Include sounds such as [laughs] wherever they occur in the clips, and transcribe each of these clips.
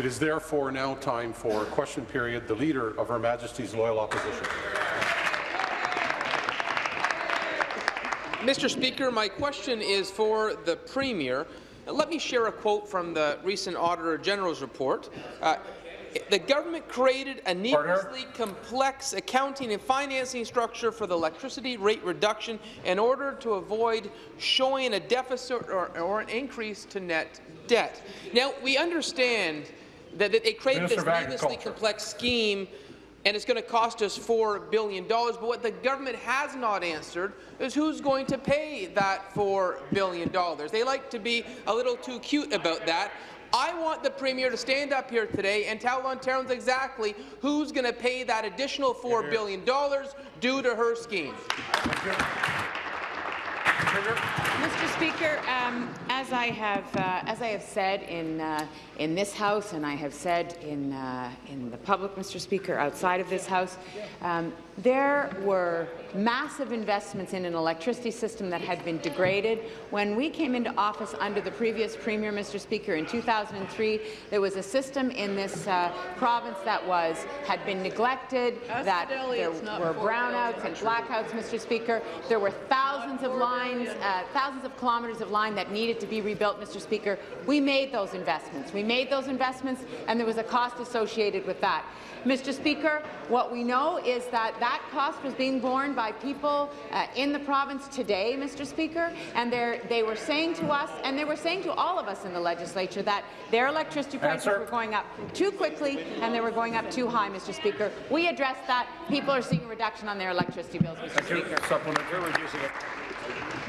It is therefore now time for question period. The Leader of Her Majesty's Loyal Opposition. Mr. Speaker, my question is for the Premier. Let me share a quote from the recent Auditor General's report. Uh, the government created a needlessly complex accounting and financing structure for the electricity rate reduction in order to avoid showing a deficit or, or an increase to net debt. Now, we understand that, that they created Minister this needlessly complex scheme and it's going to cost us $4 billion. But what the government has not answered is who's going to pay that $4 billion. They like to be a little too cute about that. I want the Premier to stand up here today and tell Ontarians exactly who's going to pay that additional $4 billion due to her scheme. Mr. Speaker, um, as I have uh, as I have said in uh, in this House, and I have said in uh, in the public, Mr. Speaker, outside of this House, um, there were massive investments in an electricity system that had been degraded. When we came into office under the previous Premier, Mr. Speaker, in 2003, there was a system in this uh, province that was had been neglected, that there were brownouts and blackouts, Mr. Speaker. There were thousands of lines, uh, thousands of kilometres of line that needed to be rebuilt, Mr. Speaker. We made those investments. We made those investments, and there was a cost associated with that. Mr. Speaker, what we know is that that cost was being borne by people uh, in the province today, Mr. Speaker, and they were saying to us, and they were saying to all of us in the legislature, that their electricity prices Answer. were going up too quickly and they were going up too high, Mr. Speaker. We addressed that. People are seeing a reduction on their electricity bills, Mr. Thank Speaker. You. Supplementary, reducing it.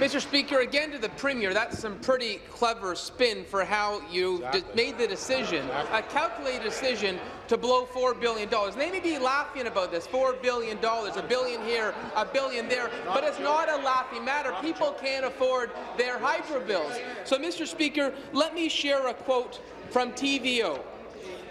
Mr. Speaker, again to the Premier, that's some pretty clever spin for how you exactly. made the decision, a calculated decision to blow $4 billion. They may be laughing about this, $4 billion, a billion here, a billion there, but it's not a laughing matter. People can't afford their hydro bills. So, Mr. Speaker, let me share a quote from TVO.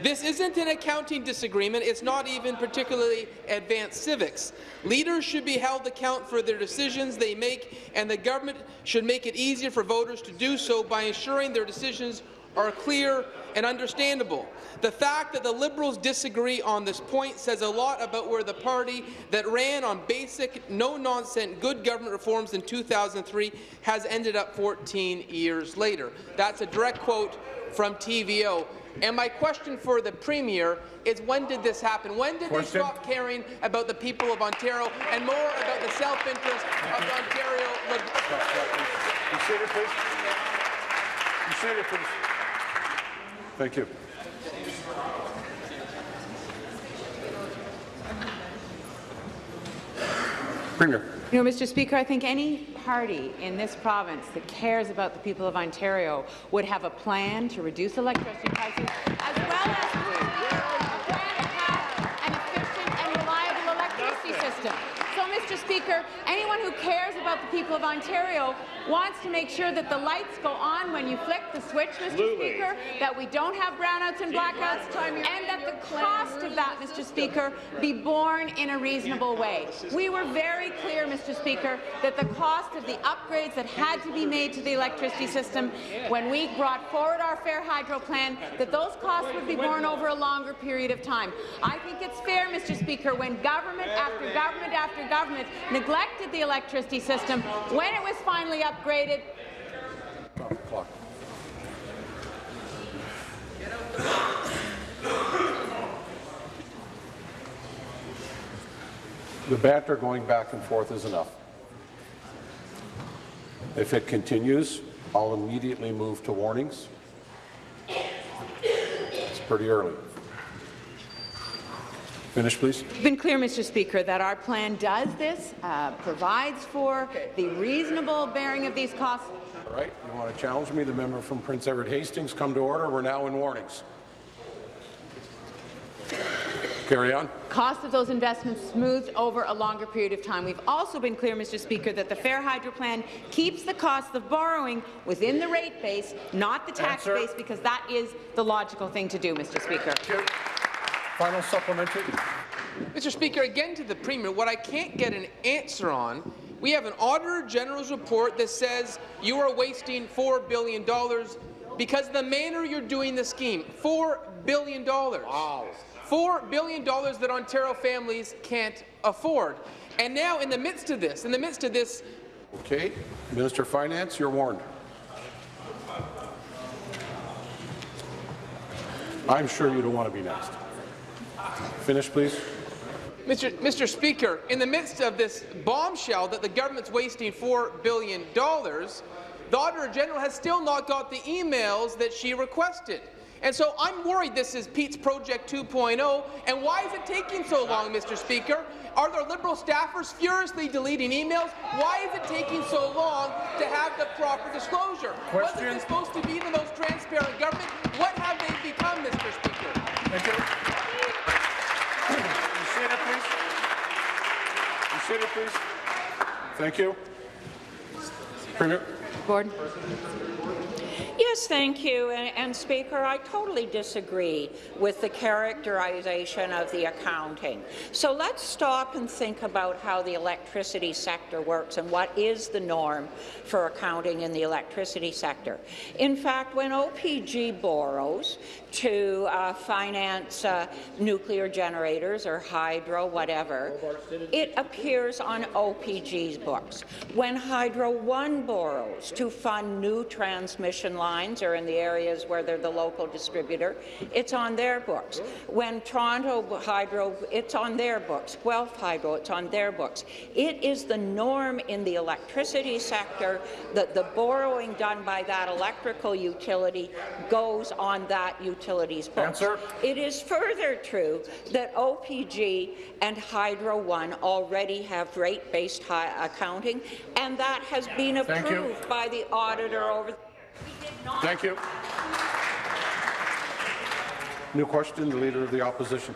This isn't an accounting disagreement. It's not even particularly advanced civics. Leaders should be held account for their decisions they make, and the government should make it easier for voters to do so by ensuring their decisions are clear and understandable. The fact that the Liberals disagree on this point says a lot about where the party that ran on basic, no-nonsense good government reforms in 2003 has ended up 14 years later. That's a direct quote from TVO. And my question for the Premier is when did this happen? When did question. they stop caring about the people of Ontario and more about the self-interest of Ontario... You sit please. You sit please. Thank you. Premier. You know, Mr. Speaker, I think any party in this province that cares about the people of Ontario would have a plan to reduce electricity prices as well as to have an efficient and reliable electricity system. So, Mr. Speaker, anyone who cares about the people of Ontario wants to make sure that the lights go on when you flick the switch, Mr. Absolutely. Speaker, that we don't have brownouts and blackouts, and that the cost of that, Mr. Speaker, be borne in a reasonable way. We were very clear, Mr. Speaker, that the cost of the upgrades that had to be made to the electricity system when we brought forward our Fair Hydro plan, that those costs would be borne over a longer period of time. I think it's fair, Mr. Speaker, when government after government after government neglected the electricity system, when it was finally upgraded. The banter going back and forth is enough. If it continues, I'll immediately move to warnings. It's pretty early. Finish, please. It's been clear, Mr. Speaker, that our plan does this, uh, provides for the reasonable bearing of these costs. All right. You want to challenge me? The member from Prince Edward Hastings, come to order. We're now in warnings. Carry on. Cost of those investments smoothed over a longer period of time. We've also been clear, Mr. Speaker, that the Fair Hydro Plan keeps the cost of borrowing within the rate base, not the tax Answer. base, because that is the logical thing to do, Mr. Speaker. Final supplementary. Mr. Speaker, again to the Premier, what I can't get an answer on, we have an Auditor General's report that says you are wasting $4 billion because of the manner you're doing the scheme. $4 billion. Wow. $4 billion that Ontario families can't afford. And now, in the midst of this, in the midst of this Okay, Minister of Finance, you're warned. I'm sure you don't want to be next. Finish, please. Mr. Mr. Speaker, in the midst of this bombshell that the government's wasting $4 billion, the Auditor General has still not got the emails that she requested. And so I'm worried this is Pete's Project 2.0. And why is it taking so long, Mr. Speaker? Are there Liberal staffers furiously deleting emails? Why is it taking so long to have the proper disclosure? Wasn't this supposed to be the most transparent government? What have they become, Mr. Speaker? Thank you. You sit it, please. You sit it, please. Thank you. Premier. Gordon. Yes, thank you. And, and, Speaker, I totally disagree with the characterization of the accounting. So let's stop and think about how the electricity sector works and what is the norm for accounting in the electricity sector. In fact, when OPG borrows to uh, finance uh, nuclear generators or hydro, whatever, it appears on OPG's books. When Hydro One borrows to fund new transmission lines or in the areas where they're the local distributor, it's on their books. When Toronto Hydro, it's on their books. Guelph Hydro, it's on their books. It is the norm in the electricity sector that the borrowing done by that electrical utility goes on that utility's books. Answer. It is further true that OPG and Hydro One already have rate-based accounting, and that has been approved by the auditor over. Thank you. New question, the Leader of the Opposition.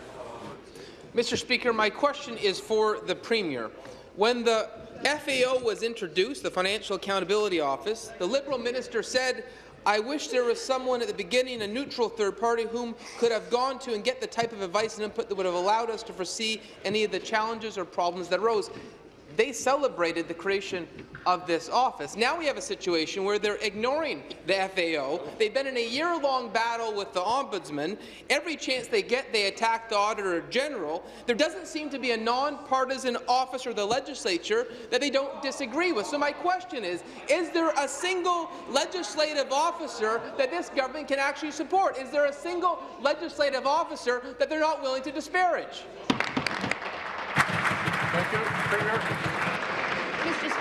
Mr. Speaker, my question is for the Premier. When the FAO was introduced, the Financial Accountability Office, the Liberal minister said, I wish there was someone at the beginning, a neutral third party, whom could have gone to and get the type of advice and input that would have allowed us to foresee any of the challenges or problems that arose. They celebrated the creation of this office. Now we have a situation where they're ignoring the FAO. They've been in a year-long battle with the Ombudsman. Every chance they get, they attack the Auditor General. There doesn't seem to be a non-partisan office or the legislature that they don't disagree with. So my question is, is there a single legislative officer that this government can actually support? Is there a single legislative officer that they're not willing to disparage? Thank you. Premier.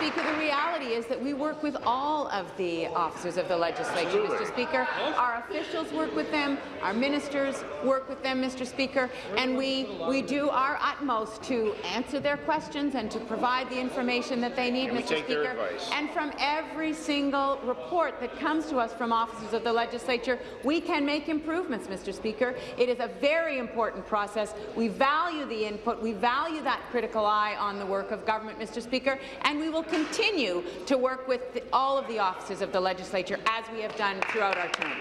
Speaker, the reality is that we work with all of the officers of the legislature, Mr. Speaker. Our officials work with them, our ministers work with them, Mr. Speaker, and we, we do our utmost to answer their questions and to provide the information that they need, Mr. Speaker. And from every single report that comes to us from officers of the legislature, we can make improvements, Mr. Speaker. It is a very important process. We value the input. We value that critical eye on the work of government, Mr. Speaker, and we will continue to work with the, all of the offices of the legislature as we have done throughout our term.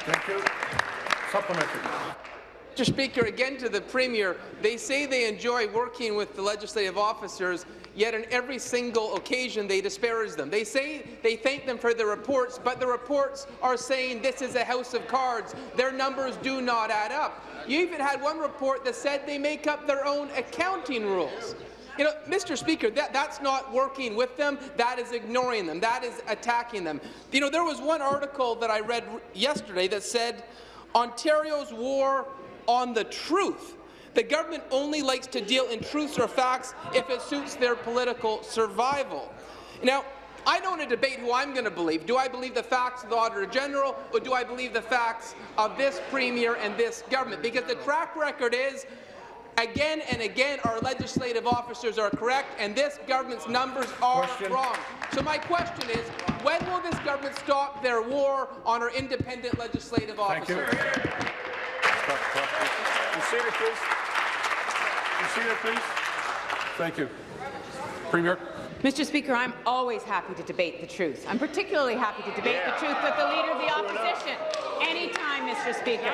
Thank you. Supplementary. Mr. Speaker, again to the Premier, they say they enjoy working with the legislative officers, yet on every single occasion they disparage them. They say they thank them for their reports, but the reports are saying this is a house of cards. Their numbers do not add up. You even had one report that said they make up their own accounting rules. You know, Mr. Speaker, that, that's not working with them. That is ignoring them. That is attacking them. You know, there was one article that I read yesterday that said Ontario's war on the truth. The government only likes to deal in truths or facts if it suits their political survival. Now, I don't want to debate who I'm going to believe. Do I believe the facts of the Auditor General, or do I believe the facts of this Premier and this government? Because the track record is Again and again, our legislative officers are correct, and this government's numbers are Question. wrong. So my question is, when will this government stop their war on our independent legislative officers? Thank you. officers? Stop, stop. You see it, please. You see it, please. Thank you. Premier. Mr. Speaker, I'm always happy to debate the truth. I'm particularly happy to debate the truth with the Leader of the Opposition. Anytime, Mr. Speaker.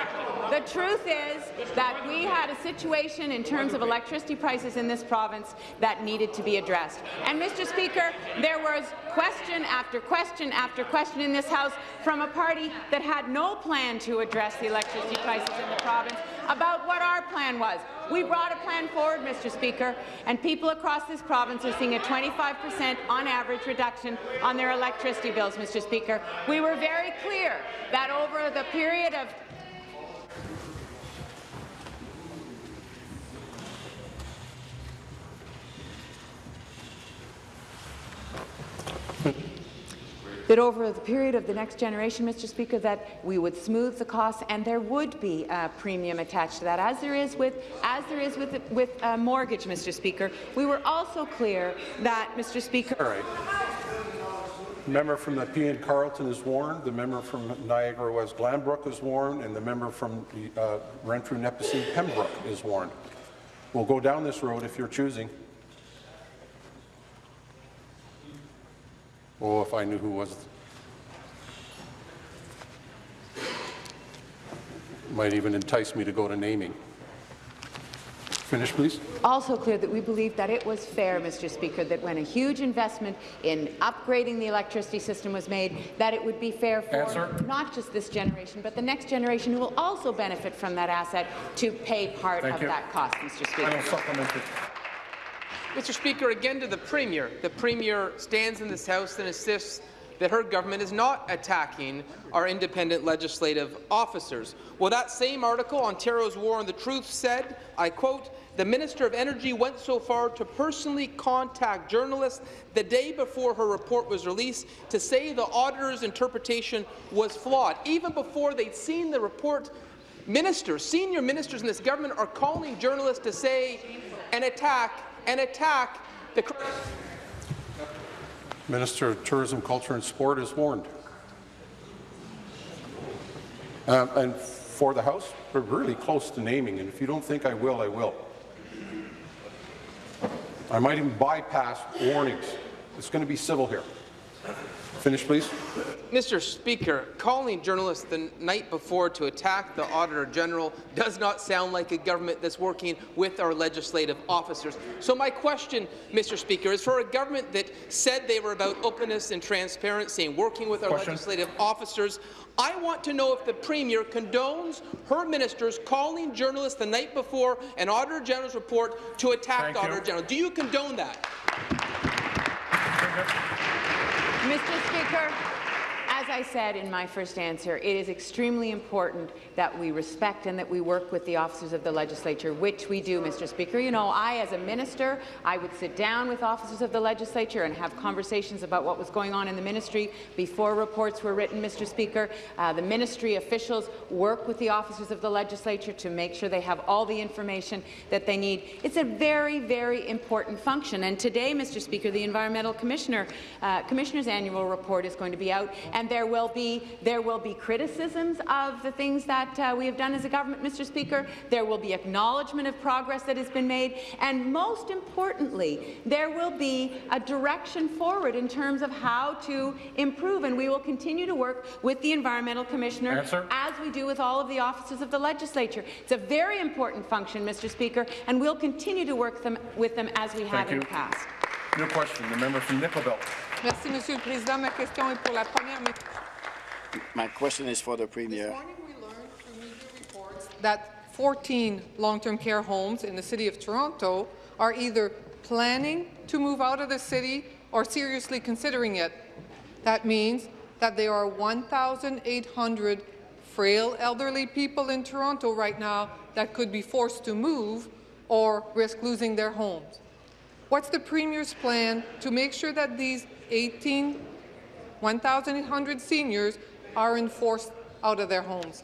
The truth is that we had a situation in terms of electricity prices in this province that needed to be addressed. And, Mr. Speaker, there was question after question after question in this House from a party that had no plan to address the electricity prices in the province about what our plan was. We brought a plan forward, Mr. Speaker, and people across this province are seeing a 25 per cent on average reduction on their electricity bills, Mr. Speaker. We were very clear that over the period of that over the period of the next generation, Mr. Speaker, that we would smooth the costs and there would be a premium attached to that, as there is with as there is with with a mortgage, Mr. Speaker. We were also clear that, Mr. Speaker. All right. Member from Nepean Carleton is warned, the member from Niagara West Glanbrook is warned, and the member from the uh, Renfrew Nipissing Pembroke is warned. We'll go down this road if you're choosing. Oh, if I knew who was. Might even entice me to go to naming. Finish, please. also clear that we believe that it was fair, Mr. Speaker, that when a huge investment in upgrading the electricity system was made, that it would be fair for Answer. not just this generation, but the next generation who will also benefit from that asset to pay part Thank of you. that cost, Mr. Speaker. Mr. Speaker, again to the Premier. The Premier stands in this House and insists that her government is not attacking our independent legislative officers. Well, that same article, Ontario's War on the Truth, said, I quote, the Minister of Energy went so far to personally contact journalists the day before her report was released to say the auditor's interpretation was flawed. Even before they'd seen the report, ministers, senior ministers in this government are calling journalists to say and attack and attack the Minister of Tourism, Culture and Sport is warned. Um, and for the House, we're really close to naming, and if you don't think I will, I will. I might even bypass warnings. It's going to be civil here. Finish, please. Mr. Speaker, calling journalists the night before to attack the Auditor General does not sound like a government that's working with our legislative officers. So my question, Mr. Speaker, is for a government that said they were about openness and transparency and working with our Question. legislative officers, I want to know if the Premier condones her ministers calling journalists the night before an Auditor General's report to attack Thank the you. Auditor General. Do you condone that? Mr. Speaker, I said in my first answer, it is extremely important that we respect and that we work with the officers of the legislature, which we do, Mr. Speaker. You know, I, as a minister, I would sit down with officers of the legislature and have conversations about what was going on in the ministry before reports were written, Mr. Speaker. Uh, the ministry officials work with the officers of the legislature to make sure they have all the information that they need. It's a very, very important function. And today, Mr. Speaker, the Environmental Commissioner, uh, Commissioner's annual report is going to be out, and there will be there will be criticisms of the things that uh, we have done as a government, Mr. Speaker. There will be acknowledgement of progress that has been made, and most importantly, there will be a direction forward in terms of how to improve. And we will continue to work with the Environmental Commissioner Answer. as we do with all of the offices of the legislature. It's a very important function, Mr. Speaker, and we'll continue to work them, with them as we have Thank in you. the past. New question, the member from Nickel Belt. Merci, Monsieur le Président. Ma question est pour la première ministre. My question is for the Premier. This morning, we learned through media reports that 14 long-term care homes in the City of Toronto are either planning to move out of the city or seriously considering it. That means that there are 1,800 frail elderly people in Toronto right now that could be forced to move or risk losing their homes. What's the Premier's plan to make sure that these 18 1,800 seniors are enforced out of their homes.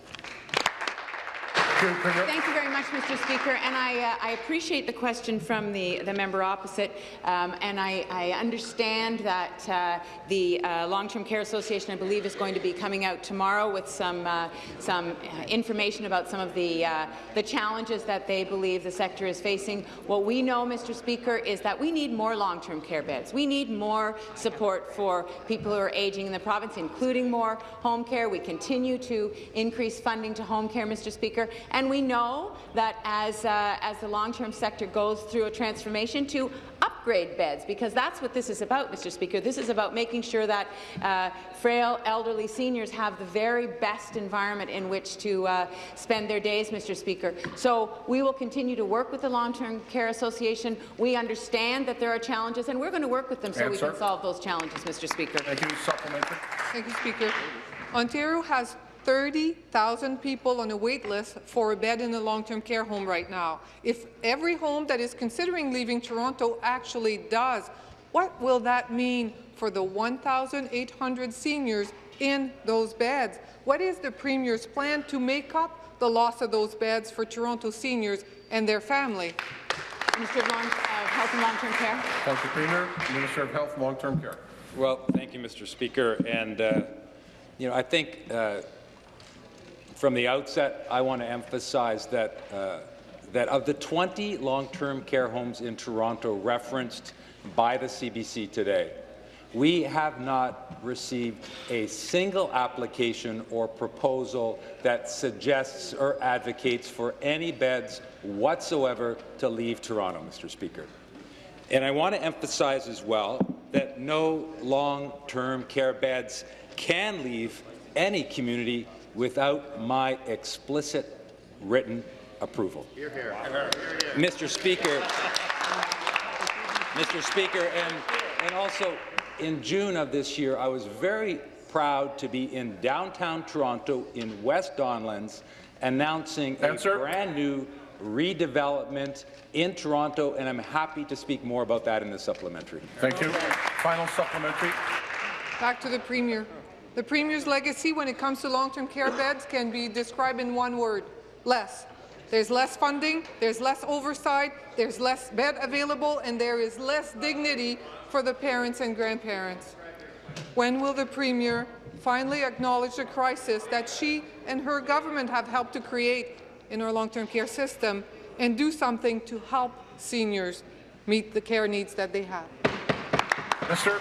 Thank you, very much, Mr. Speaker, and I, uh, I appreciate the question from the, the member opposite, um, and I, I understand that uh, the uh, Long-Term Care Association, I believe, is going to be coming out tomorrow with some, uh, some uh, information about some of the, uh, the challenges that they believe the sector is facing. What we know, Mr. Speaker, is that we need more long-term care beds. We need more support for people who are aging in the province, including more home care. We continue to increase funding to home care, Mr. Speaker, and we know that as, uh, as the long-term sector goes through a transformation to upgrade beds, because that's what this is about, Mr. Speaker. This is about making sure that uh, frail, elderly seniors have the very best environment in which to uh, spend their days, Mr. Speaker. So we will continue to work with the Long-Term Care Association. We understand that there are challenges, and we're going to work with them so we can solve those challenges, Mr. Speaker. Thank you. Supplementary. Thank you, Speaker. Ontario has 30,000 people on a wait list for a bed in a long-term care home right now. If every home that is considering leaving Toronto actually does, what will that mean for the 1,800 seniors in those beds? What is the Premier's plan to make up the loss of those beds for Toronto seniors and their family? Minister of Long, uh, Health and Long-Term Care. Thank you, Premier. Minister of Health, and Long-Term Care. Well, thank you, Mr. Speaker. And, uh, you know, I think uh, from the outset, I want to emphasize that, uh, that of the 20 long-term care homes in Toronto referenced by the CBC today, we have not received a single application or proposal that suggests or advocates for any beds whatsoever to leave Toronto, Mr. Speaker. And I want to emphasize as well that no long-term care beds can leave any community without my explicit written approval. Here, here. Mr. Speaker, Mr. Speaker, and, and also in June of this year, I was very proud to be in downtown Toronto in West Don Lands announcing Answer. a brand new redevelopment in Toronto, and I'm happy to speak more about that in the supplementary. Thank you. Final supplementary. Back to the Premier. The Premier's legacy when it comes to long-term care beds can be described in one word, less. There's less funding, there's less oversight, there's less bed available, and there is less dignity for the parents and grandparents. When will the Premier finally acknowledge the crisis that she and her government have helped to create in our long-term care system and do something to help seniors meet the care needs that they have? Mr.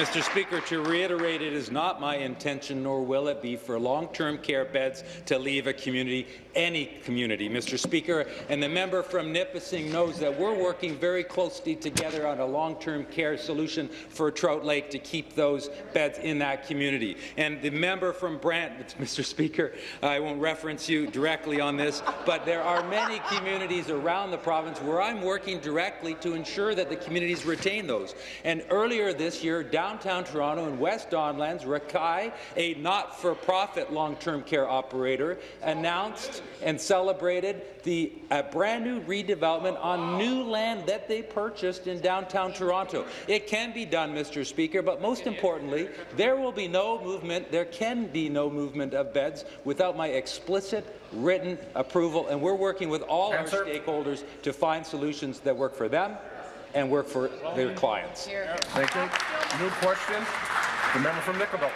Mr. Speaker, to reiterate, it is not my intention, nor will it be, for long-term care beds to leave a community, any community, Mr. Speaker. And the member from Nipissing knows that we're working very closely together on a long-term care solution for Trout Lake to keep those beds in that community. And the member from Brant, [laughs] Mr. Speaker, I won't reference you directly on this, but there are many communities around the province where I'm working directly to ensure that the communities retain those. And earlier this year, downtown Toronto and West Donlands, Rekai, a not-for-profit long-term care operator, announced and celebrated the uh, brand new redevelopment on new land that they purchased in downtown Toronto. It can be done, Mr. Speaker, but most importantly, there will be no movement, there can be no movement of beds without my explicit written approval, and we're working with all Answer. our stakeholders to find solutions that work for them and work for their clients. Thank you. New question. The member from Nickel Belt.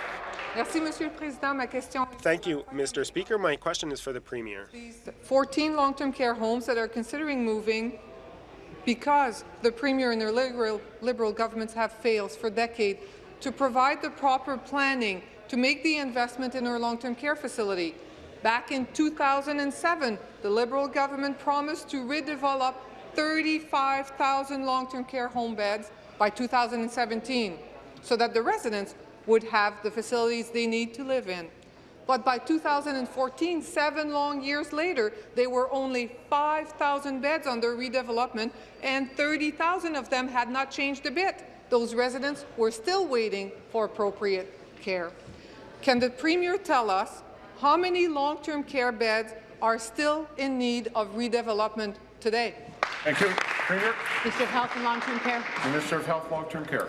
Merci, Monsieur le Président. Ma question Thank you, Mr. Speaker. My question is for the Premier. 14 long-term care homes that are considering moving because the Premier and their liberal, liberal governments have failed for decades to provide the proper planning to make the investment in our long-term care facility. Back in 2007, the Liberal government promised to redevelop 35,000 long-term care home beds by 2017 so that the residents would have the facilities they need to live in. But by 2014, seven long years later, there were only 5,000 beds under redevelopment, and 30,000 of them had not changed a bit. Those residents were still waiting for appropriate care. Can the Premier tell us how many long-term care beds are still in need of redevelopment today? Thank you. Premier. Minister of Health and Long-Term Care. Minister of Health, Long-Term Care.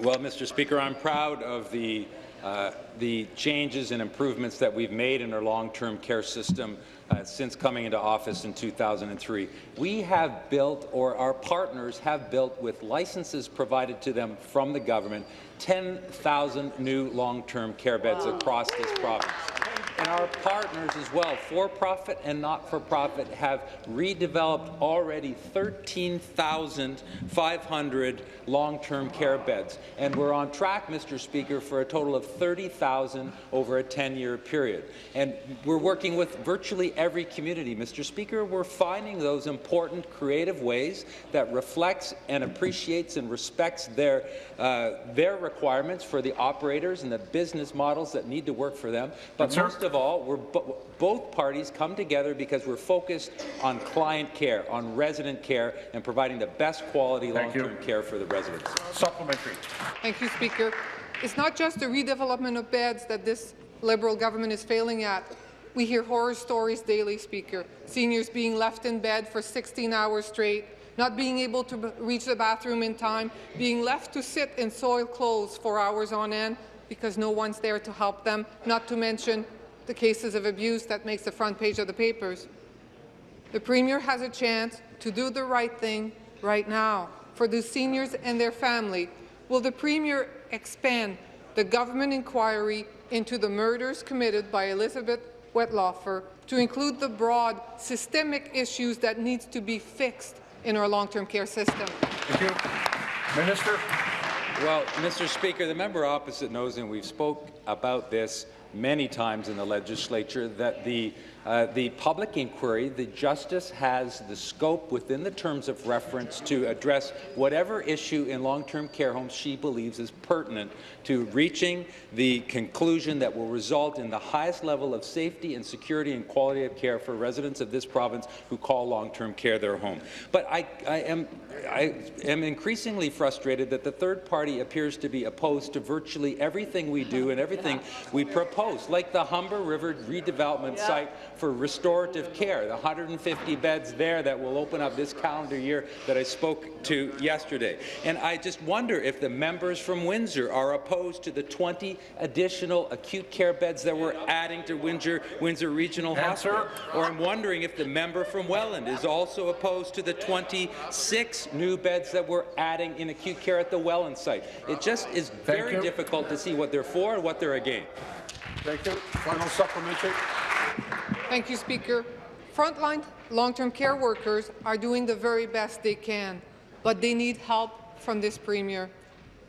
Well, Mr. Speaker, I'm proud of the uh, the changes and improvements that we've made in our long-term care system uh, since coming into office in 2003. We have built, or our partners have built, with licenses provided to them from the government, 10,000 new long-term care beds across this province. And our partners as well, for-profit and not-for-profit, have redeveloped already 13,500 long-term care beds. And we're on track, Mr. Speaker, for a total of 30,000 over a 10-year period. And we're working with virtually every community. Mr. Speaker, we're finding those important creative ways that reflects and appreciates and respects their, uh, their requirements for the operators and the business models that need to work for them. But most of all, we're bo both parties come together because we're focused on client care, on resident care, and providing the best quality long-term care for the residents. Supplementary. Thank you, Speaker. It's not just the redevelopment of beds that this Liberal government is failing at. We hear horror stories daily, Speaker. Seniors being left in bed for 16 hours straight, not being able to reach the bathroom in time, being left to sit in soiled clothes for hours on end because no one's there to help them, not to mention the cases of abuse that makes the front page of the papers. The Premier has a chance to do the right thing right now for the seniors and their family. Will the Premier expand the government inquiry into the murders committed by Elizabeth Wettlaufer to include the broad systemic issues that needs to be fixed in our long-term care system? Thank you. Minister. Well, Mr. Speaker, the member opposite knows, and we've spoke about this many times in the legislature, that the uh, the public inquiry, the Justice has the scope within the terms of reference to address whatever issue in long-term care homes she believes is pertinent to reaching the conclusion that will result in the highest level of safety and security and quality of care for residents of this province who call long-term care their home. But I, I, am, I am increasingly frustrated that the third party appears to be opposed to virtually everything we do and everything [laughs] we propose, like the Humber River redevelopment site for restorative care, the 150 beds there that will open up this calendar year that I spoke to yesterday. And I just wonder if the members from Windsor are opposed to the 20 additional acute care beds that we're adding to Windsor, Windsor Regional Answer. Hospital. Or I'm wondering if the member from Welland is also opposed to the 26 new beds that we're adding in acute care at the Welland site. It just is very you. difficult to see what they're for and what they're against. Thank you. Final supplementary. Thank you, Speaker. Frontline long-term care workers are doing the very best they can, but they need help from this Premier.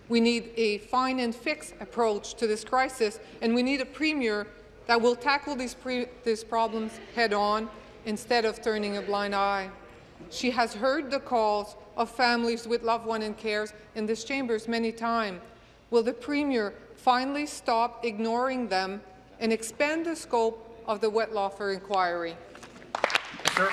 We need a find and fix approach to this crisis, and we need a Premier that will tackle these, pre these problems head-on instead of turning a blind eye. She has heard the calls of families with loved one in cares in this chambers many times. Will the Premier finally stop ignoring them and expand the scope of the Wettlaufer inquiry? Sir.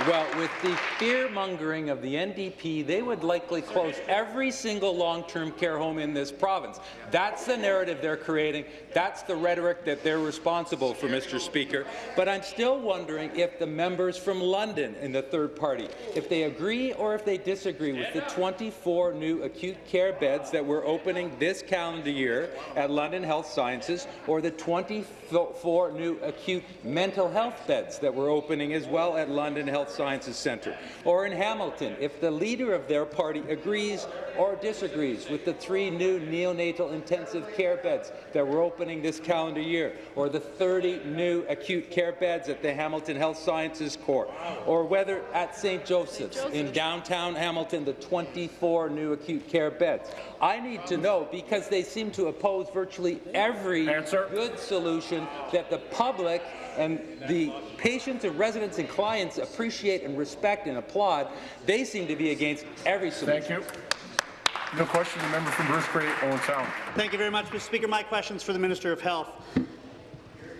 Well, with the fear-mongering of the NDP, they would likely close every single long-term care home in this province. That's the narrative they're creating. That's the rhetoric that they're responsible for, Mr. Speaker. But I'm still wondering if the members from London in the third party, if they agree or if they disagree with the 24 new acute care beds that we're opening this calendar year at London Health Sciences, or the 24 new acute mental health beds that we're opening as well at London Health Sciences Centre, or in Hamilton, if the leader of their party agrees or disagrees with the three new neonatal intensive care beds that we're opening this calendar year, or the 30 new acute care beds at the Hamilton Health Sciences Corps, or whether at St. Joseph's in downtown Hamilton, the 24 new acute care beds. I need to know because they seem to oppose virtually every Answer. good solution that the public and the patients and residents and clients appreciate and respect and applaud. They seem to be against every solution. Thank you. No question. The member from Bruce Grey, Owen Sound. Thank you very much, Mr. Speaker. My question is for the Minister of Health.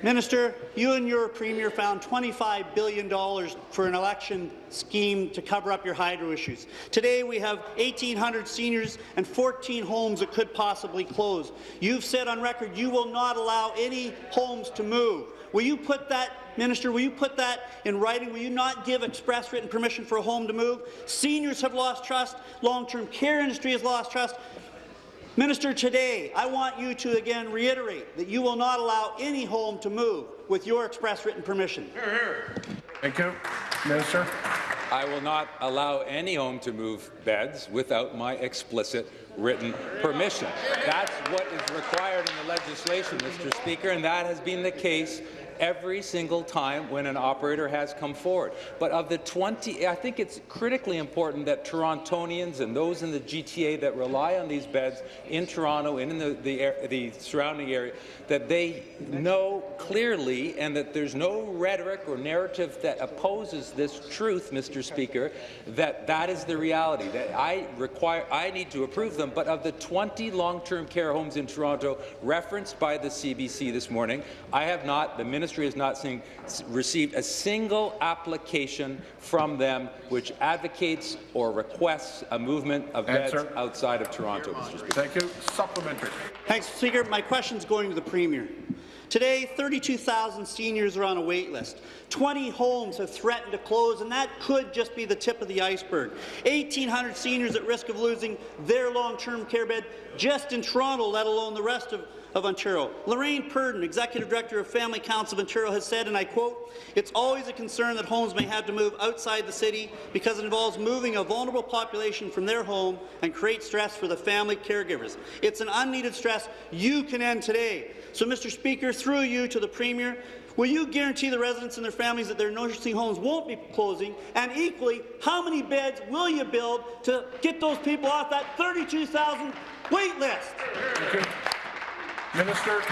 Minister, you and your Premier found $25 billion for an election scheme to cover up your hydro issues. Today, we have 1,800 seniors and 14 homes that could possibly close. You've said on record you will not allow any homes to move. Will you put that, Minister, will you put that in writing? Will you not give express written permission for a home to move? Seniors have lost trust. Long-term care industry has lost trust. Minister, today I want you to again reiterate that you will not allow any home to move with your express written permission. Thank you. Minister. I will not allow any home to move beds without my explicit written permission. That's what is required in the legislation, Mr. Speaker, and that has been the case every single time when an operator has come forward. But of the 20, I think it's critically important that Torontonians and those in the GTA that rely on these beds in Toronto and in the, the, the surrounding area, that they know clearly and that there's no rhetoric or narrative that opposes this truth, Mr. Speaker, that that is the reality, that I require, I need to approve them, but of the 20 long-term care homes in Toronto referenced by the CBC this morning, I have not, the ministry has not seen, received a single application from them which advocates or requests a movement of beds Answer. outside of Toronto, Mr. Speaker. Thank you. Supplementary. Thanks, Speaker. My question is going to the Premier. Today, 32,000 seniors are on a wait list. 20 homes have threatened to close, and that could just be the tip of the iceberg. 1,800 seniors at risk of losing their long-term care bed just in Toronto, let alone the rest of, of Ontario. Lorraine Purdon, Executive Director of Family Council of Ontario, has said, and I quote, it's always a concern that homes may have to move outside the city because it involves moving a vulnerable population from their home and create stress for the family caregivers. It's an unneeded stress you can end today. So, Mr. Speaker, through you to the Premier, Will you guarantee the residents and their families that their nursing homes won't be closing? And equally, how many beds will you build to get those people off that 32,000 wait list? Minister.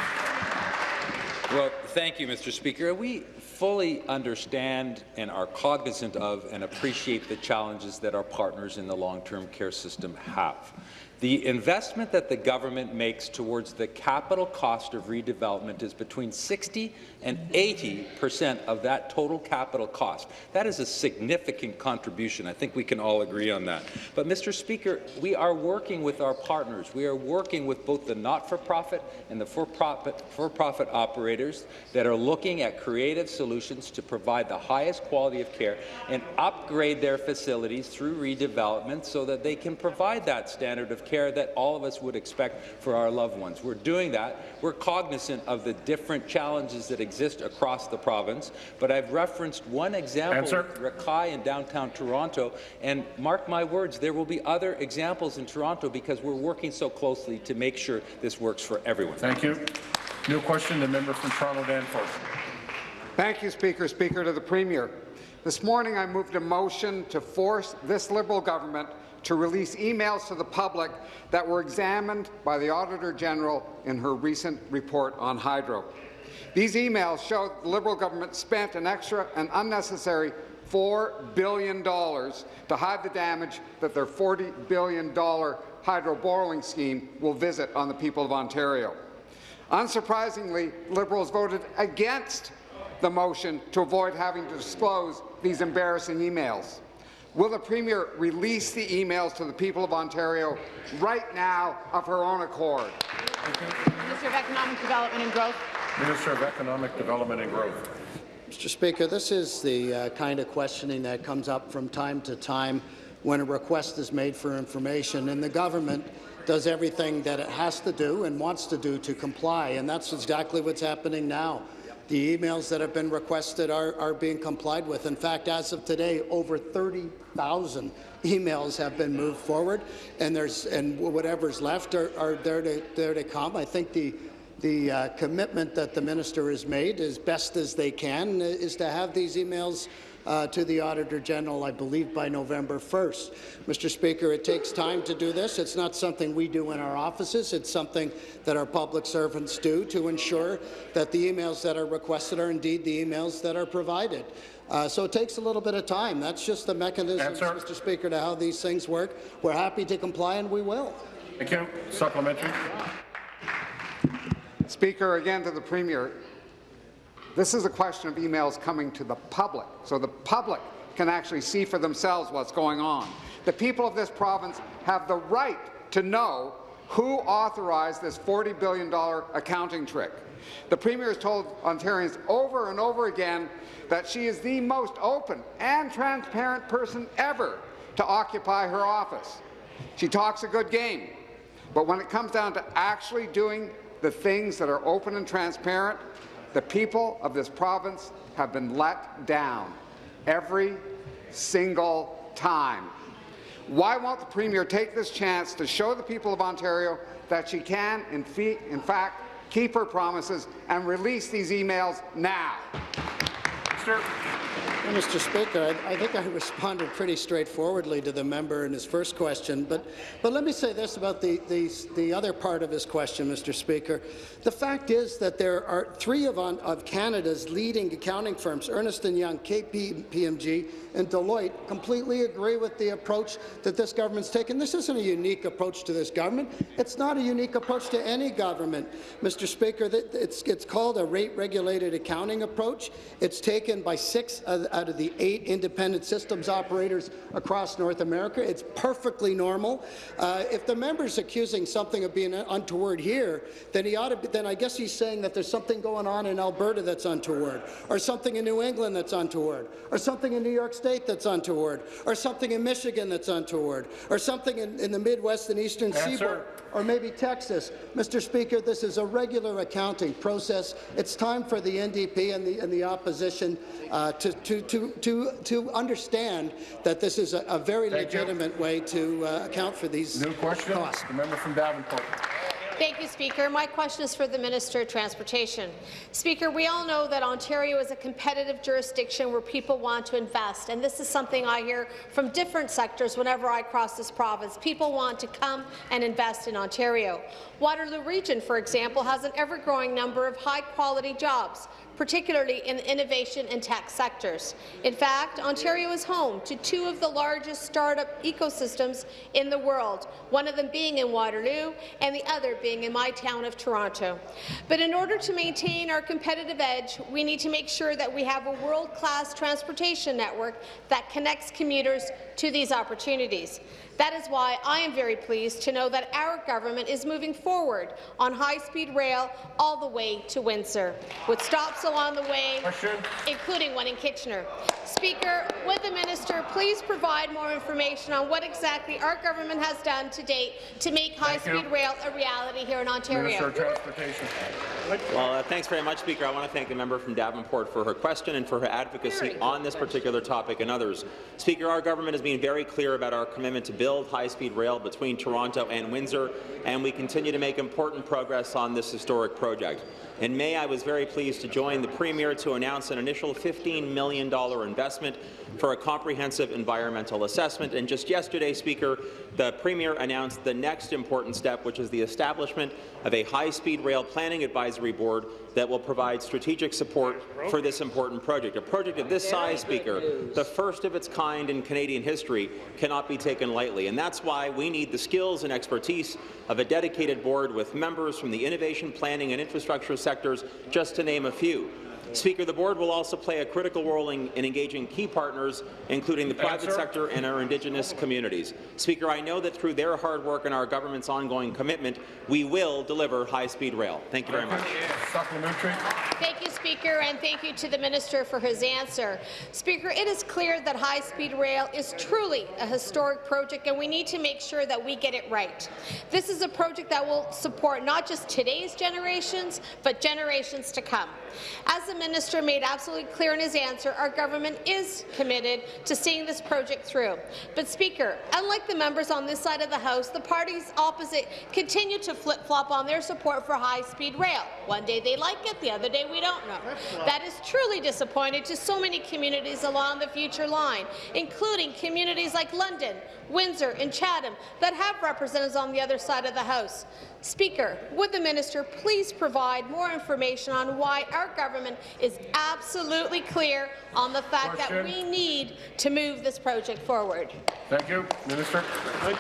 Well, thank you, Mr. Speaker. We fully understand and are cognizant of and appreciate the challenges that our partners in the long-term care system have. The investment that the government makes towards the capital cost of redevelopment is between 60 and 80 percent of that total capital cost. That is a significant contribution. I think we can all agree on that. But, Mr. Speaker, we are working with our partners. We are working with both the not-for-profit and the for-profit for-profit operators that are looking at creative solutions to provide the highest quality of care and upgrade their facilities through redevelopment so that they can provide that standard of care that all of us would expect for our loved ones. We're doing that. We're cognizant of the different challenges that exist across the province, but I've referenced one example Answer. with Rekai in downtown Toronto, and mark my words, there will be other examples in Toronto because we're working so closely to make sure this works for everyone. Thank you. New question, the member from Toronto Danforth. Thank you, Speaker. Speaker to the Premier. This morning I moved a motion to force this Liberal government to release emails to the public that were examined by the Auditor General in her recent report on hydro. These emails show the Liberal government spent an extra and unnecessary $4 billion to hide the damage that their $40 billion hydro borrowing scheme will visit on the people of Ontario. Unsurprisingly, Liberals voted against the motion to avoid having to disclose these embarrassing emails. Will the Premier release the emails to the people of Ontario right now of her own accord? Minister of Economic Development and Growth. Minister of Economic Development and Growth. Mr. Speaker, this is the uh, kind of questioning that comes up from time to time when a request is made for information, and the government does everything that it has to do and wants to do to comply, and that's exactly what's happening now. The emails that have been requested are, are being complied with. In fact, as of today, over 30,000 emails have been moved forward, and there's and whatever's left are, are there to there to come. I think the the uh, commitment that the minister has made, as best as they can, is to have these emails uh, to the Auditor General, I believe, by November 1st. Mr. Speaker, it takes time to do this. It's not something we do in our offices. It's something that our public servants do to ensure that the emails that are requested are indeed the emails that are provided. Uh, so it takes a little bit of time. That's just the mechanism, Mr. Speaker, to how these things work. We're happy to comply, and we will. Thank you. Supplementary. Speaker, again to the Premier. This is a question of emails coming to the public, so the public can actually see for themselves what's going on. The people of this province have the right to know who authorized this $40 billion accounting trick. The Premier has told Ontarians over and over again that she is the most open and transparent person ever to occupy her office. She talks a good game. But when it comes down to actually doing the things that are open and transparent, the people of this province have been let down every single time. Why won't the Premier take this chance to show the people of Ontario that she can, in, in fact, keep her promises and release these emails now? Sir. Mr. Speaker, I, I, think I [laughs] responded pretty straightforwardly to the member in his first question, but, but let me say this about the, the, the other part of his question, Mr. Speaker. The fact is that there are three of, on, of Canada's leading accounting firms, Ernst & Young, KPMG, and Deloitte, completely agree with the approach that this government's taken. This isn't a unique approach to this government. It's not a unique approach to any government, Mr. Speaker. It's, it's called a rate-regulated accounting approach. It's taken by six out of the eight independent systems operators across North America. It's perfectly normal. Uh, if the member's accusing something of being untoward here, then he ought to. Be, then I guess he's saying that there's something going on in Alberta that's untoward, or something in New England that's untoward, or something in New York State that's untoward, or something in Michigan that's untoward, or something in, in the Midwest and Eastern. Seaboard, or maybe Texas. Mr. Speaker, this is a regular accounting process. It's time for the NDP and the, and the opposition uh, to, to, to, to, to understand that this is a, a very Thank legitimate you. way to uh, account for these New question. costs. The member from Davenport. Thank you, Speaker. My question is for the Minister of Transportation. Speaker, we all know that Ontario is a competitive jurisdiction where people want to invest, and this is something I hear from different sectors whenever I cross this province. People want to come and invest in Ontario. Waterloo Region, for example, has an ever-growing number of high-quality jobs particularly in the innovation and tech sectors. In fact, Ontario is home to two of the largest startup ecosystems in the world, one of them being in Waterloo and the other being in my town of Toronto. But in order to maintain our competitive edge, we need to make sure that we have a world-class transportation network that connects commuters to these opportunities. That is why I am very pleased to know that our government is moving forward on high-speed rail all the way to Windsor, with stops along the way, Question. including one in Kitchener. Speaker, would the minister please provide more information on what exactly our government has done to date to make high-speed rail a reality here in Ontario? Minister of Transportation. Well, uh, thanks very much, Speaker. I want to thank the member from Davenport for her question and for her advocacy on this particular topic and others. Speaker, our government has been very clear about our commitment to build high-speed rail between Toronto and Windsor, and we continue to make important progress on this historic project. In May, I was very pleased to join the Premier to announce an initial $15 million investment for a comprehensive environmental assessment. And just yesterday, Speaker, the Premier announced the next important step, which is the establishment of a high-speed rail planning advisory board that will provide strategic support for this important project. A project of this size, Speaker, the first of its kind in Canadian history, cannot be taken lightly. And that's why we need the skills and expertise of a dedicated board with members from the innovation, planning and infrastructure sectors, just to name a few. Speaker, the board will also play a critical role in, in engaging key partners, including the private Answer. sector and our Indigenous communities. Speaker, I know that through their hard work and our government's ongoing commitment, we will deliver high-speed rail. Thank you very much. Supplementary. Thank you, Speaker, and thank you to the minister for his answer. Speaker, it is clear that high-speed rail is truly a historic project, and we need to make sure that we get it right. This is a project that will support not just today's generations, but generations to come. As the minister made absolutely clear in his answer, our government is committed to seeing this project through. But, Speaker, unlike the members on this side of the House, the parties opposite continue to flip-flop on their support for high-speed rail. One day they like it, the other day we don't know. That is truly disappointing to so many communities along the future line, including communities like London, Windsor and Chatham that have representatives on the other side of the House. Speaker, would the minister please provide more information on why our government is absolutely clear on the fact Question. that we need to move this project forward? Thank you. Minister.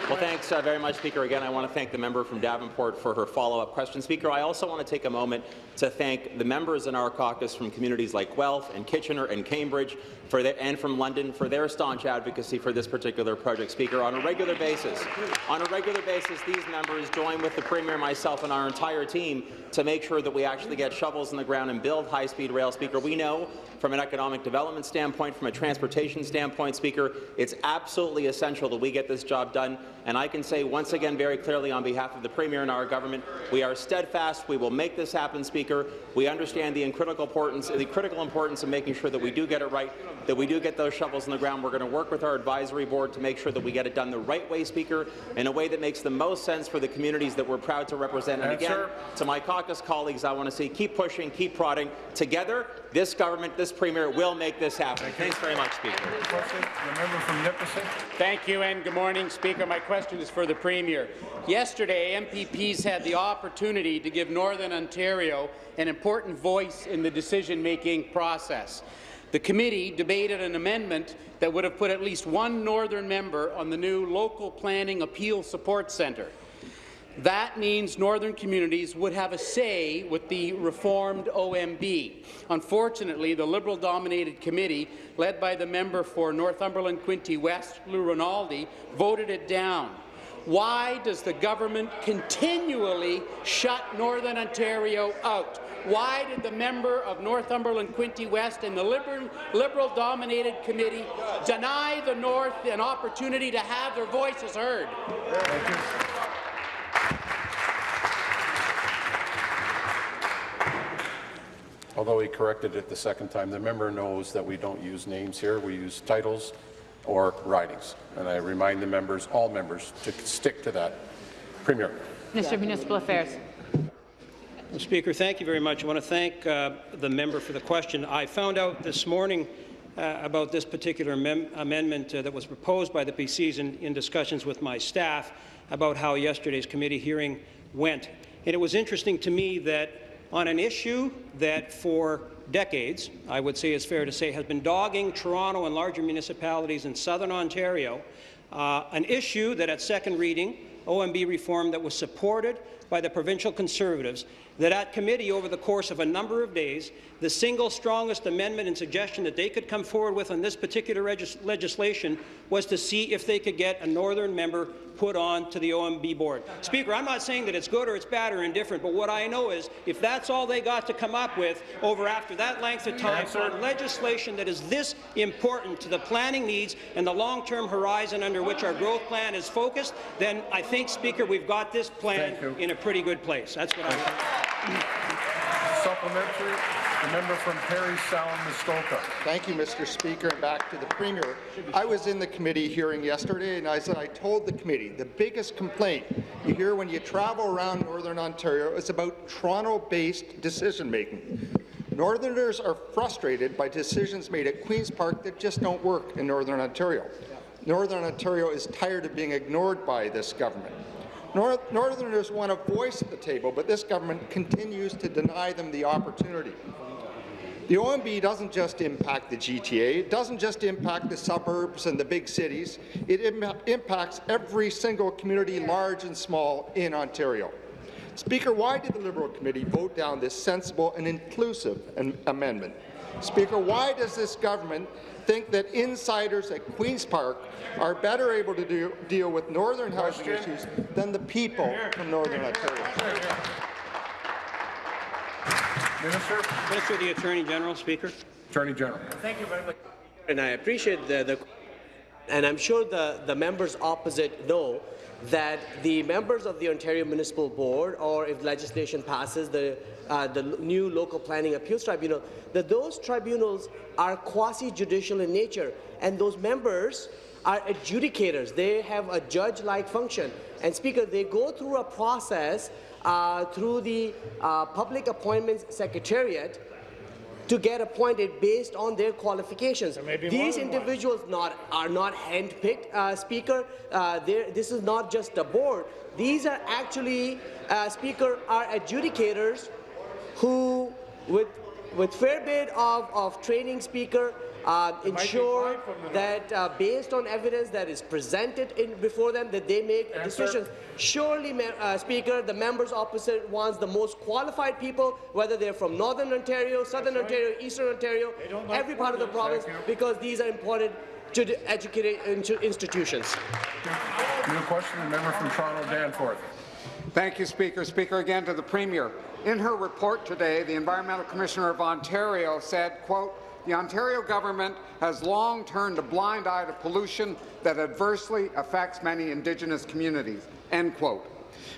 Well, thanks uh, very much, Speaker. Again, I want to thank the member from Davenport for her follow-up question. Speaker, I also want to take a moment to thank the members in our caucus from communities like Guelph and Kitchener and Cambridge for their, and from London for their staunch advocacy for this particular project. Speaker, on a regular basis, on a regular basis, these members join with the Premier, myself, and our entire team to make sure that we actually get shovels in the ground and build high-speed rail. Speaker, we know from an economic development standpoint, from a transportation standpoint, Speaker, it's absolutely essential that we get this job done. And I can say once again very clearly on behalf of the Premier and our government, we are steadfast. We will make this happen, Speaker. We understand the critical importance, the critical importance of making sure that we do get it right, that we do get those shovels in the ground. We're going to work with our advisory board to make sure that we get it done the right way, Speaker, in a way that makes the most sense for the communities that we're proud to represent. And again, to my caucus colleagues, I want to say keep pushing, keep prodding. Together, this government, this Premier will make this happen. Thank Thanks very much, Speaker. Question, member from Nipissing. Thank you and good morning, Speaker. My question is for the Premier. Yesterday, MPPs had the opportunity to give Northern Ontario an important voice in the decision-making process. The committee debated an amendment that would have put at least one Northern member on the new Local Planning Appeal Support Centre. That means northern communities would have a say with the reformed OMB. Unfortunately, the Liberal-dominated committee, led by the member for Northumberland Quinte West, Lou Rinaldi, voted it down. Why does the government continually shut Northern Ontario out? Why did the member of Northumberland Quinte West and the Liberal-dominated committee deny the North an opportunity to have their voices heard? Although he corrected it the second time, the member knows that we don't use names here. We use titles or ridings. And I remind the members, all members, to stick to that. Premier. Minister of Municipal Affairs. Speaker, thank you very much. I want to thank uh, the member for the question. I found out this morning uh, about this particular amendment uh, that was proposed by the PCs in, in discussions with my staff about how yesterday's committee hearing went. And it was interesting to me that on an issue that for decades, I would say is fair to say, has been dogging Toronto and larger municipalities in southern Ontario, uh, an issue that at second reading, OMB reform that was supported by the provincial Conservatives, that at committee over the course of a number of days, the single strongest amendment and suggestion that they could come forward with on this particular legislation was to see if they could get a northern member put on to the OMB board. Speaker, I'm not saying that it's good or it's bad or indifferent, but what I know is if that's all they got to come up with over after that length of time for legislation that is this important to the planning needs and the long-term horizon under which our growth plan is focused, then I think, Speaker, we've got this plan in a pretty good place. That's what I Supplementary. The member from Parry Sound, Muskoka. Thank you, Mr. Speaker. And back to the Premier. I was in the committee hearing yesterday, and I said I told the committee the biggest complaint you hear when you travel around Northern Ontario is about Toronto-based decision-making. Northerners are frustrated by decisions made at Queen's Park that just don't work in Northern Ontario. Northern Ontario is tired of being ignored by this government. North Northerners want a voice at the table, but this government continues to deny them the opportunity. The OMB doesn't just impact the GTA, it doesn't just impact the suburbs and the big cities, it Im impacts every single community, large and small, in Ontario. Speaker, why did the Liberal Committee vote down this sensible and inclusive amendment? Speaker, why does this government think that insiders at Queen's Park are better able to do, deal with northern housing issues than the people from Northern Ontario? Minister. Minister, the Attorney General, Speaker. Attorney General. Thank you very much. And I appreciate the, the and I'm sure the, the members opposite know that the members of the Ontario Municipal Board, or if legislation passes, the, uh, the new local planning appeals tribunal, that those tribunals are quasi-judicial in nature, and those members are adjudicators. They have a judge-like function. And Speaker, they go through a process uh, through the uh, Public Appointments Secretariat to get appointed based on their qualifications. These individuals not, are not handpicked, uh, Speaker. Uh, this is not just a board. These are actually, uh, Speaker, are adjudicators who, with, with fair bit of, of training, Speaker, uh, ensure that uh, based on evidence that is presented in, before them that they make Answer. decisions. Surely, uh, Speaker, the members opposite wants the most qualified people, whether they're from Northern Ontario, Southern right. Ontario, Eastern Ontario, every part of the province, because these are important to educate institutions. New question, the member from Toronto, Danforth. Thank you, Speaker. Speaker, again to the Premier. In her report today, the Environmental Commissioner of Ontario said, quote, the Ontario government has long turned a blind eye to pollution that adversely affects many Indigenous communities, end quote.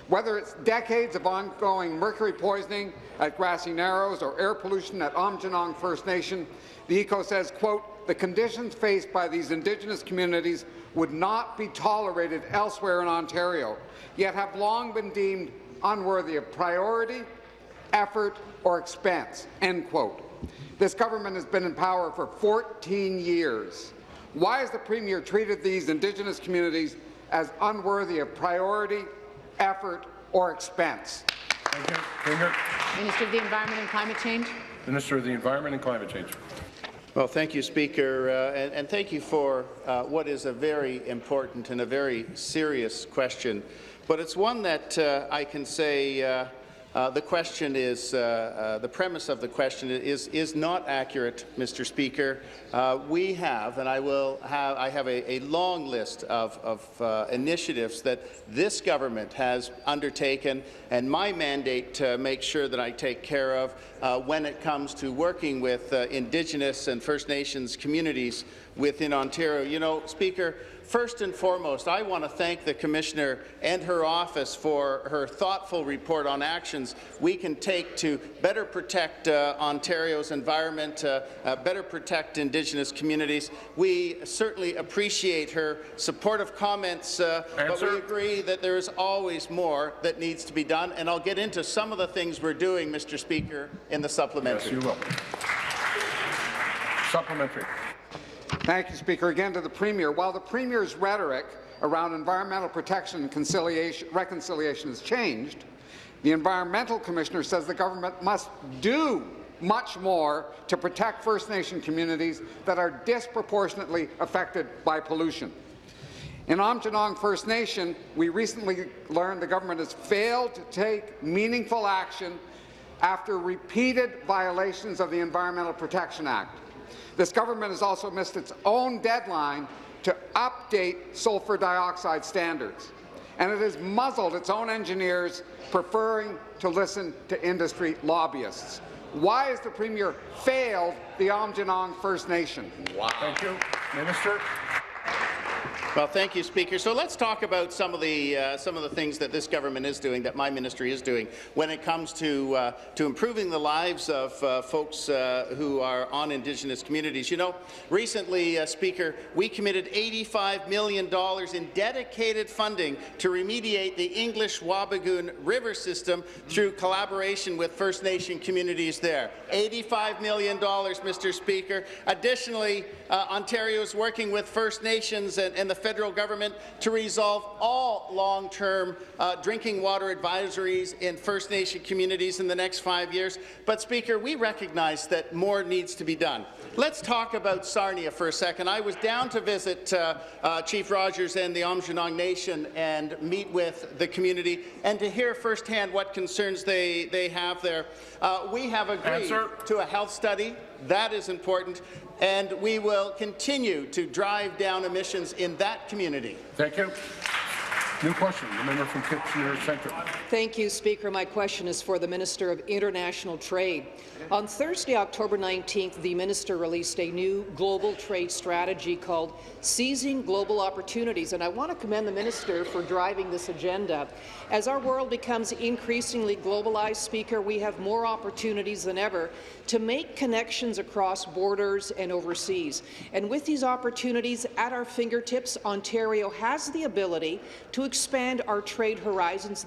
Whether it's decades of ongoing mercury poisoning at Grassy Narrows or air pollution at Aamjiwnaang First Nation, the ECO says, quote, the conditions faced by these Indigenous communities would not be tolerated elsewhere in Ontario, yet have long been deemed unworthy of priority, effort, or expense, end quote. This government has been in power for 14 years. Why has the Premier treated these Indigenous communities as unworthy of priority, effort, or expense? Thank you. Premier. Minister of the Environment and Climate Change. Minister of the Environment and Climate Change. Well, thank you, Speaker, uh, and, and, thank you for uh, what is a very important and a very serious question. But it's one that uh, I can say uh, the question is, uh, uh, the premise of the question is, is not accurate, Mr. Speaker. Uh, we have, and I will have, I have a, a long list of, of uh, initiatives that this government has undertaken, and my mandate to make sure that I take care of when it comes to working with Indigenous and First Nations communities within Ontario. You know, Speaker, First and foremost, I want to thank the Commissioner and her office for her thoughtful report on actions we can take to better protect uh, Ontario's environment, uh, uh, better protect Indigenous communities. We certainly appreciate her supportive comments, uh, but we agree that there is always more that needs to be done, and I'll get into some of the things we're doing, Mr. Speaker, in the supplementary. Yes, you will. Supplementary. Thank you, Speaker. Again to the Premier. While the Premier's rhetoric around environmental protection and reconciliation has changed, the Environmental Commissioner says the government must do much more to protect First Nation communities that are disproportionately affected by pollution. In Aamjiwnaang First Nation, we recently learned the government has failed to take meaningful action after repeated violations of the Environmental Protection Act. This government has also missed its own deadline to update sulphur dioxide standards, and it has muzzled its own engineers, preferring to listen to industry lobbyists. Why has the Premier failed the Aamjiwnaang First Nation? Wow. Thank you. Minister. Well, thank you, Speaker. So let's talk about some of the uh, some of the things that this government is doing, that my ministry is doing, when it comes to uh, to improving the lives of uh, folks uh, who are on Indigenous communities. You know, recently, uh, Speaker, we committed $85 million in dedicated funding to remediate the English Wabigoon River system through collaboration with First Nation communities there. $85 million, Mr. Speaker. Additionally, uh, Ontario is working with First Nations and, and the federal government to resolve all long-term uh, drinking water advisories in First Nation communities in the next five years. But, Speaker, we recognize that more needs to be done. Let's talk about Sarnia for a second. I was down to visit uh, uh, Chief Rogers and the Aamjiwnaang Nation and meet with the community and to hear firsthand what concerns they, they have there. Uh, we have agreed Answer. to a health study. That is important and we will continue to drive down emissions in that community. Thank you. New question, the member from Kitchener Centre. Thank you, Speaker. My question is for the Minister of International Trade. On Thursday, October 19th, the minister released a new global trade strategy called Seizing Global Opportunities, and I want to commend the minister for driving this agenda. As our world becomes increasingly globalized, Speaker, we have more opportunities than ever to make connections across borders and overseas. And with these opportunities at our fingertips, Ontario has the ability to expand our trade horizons,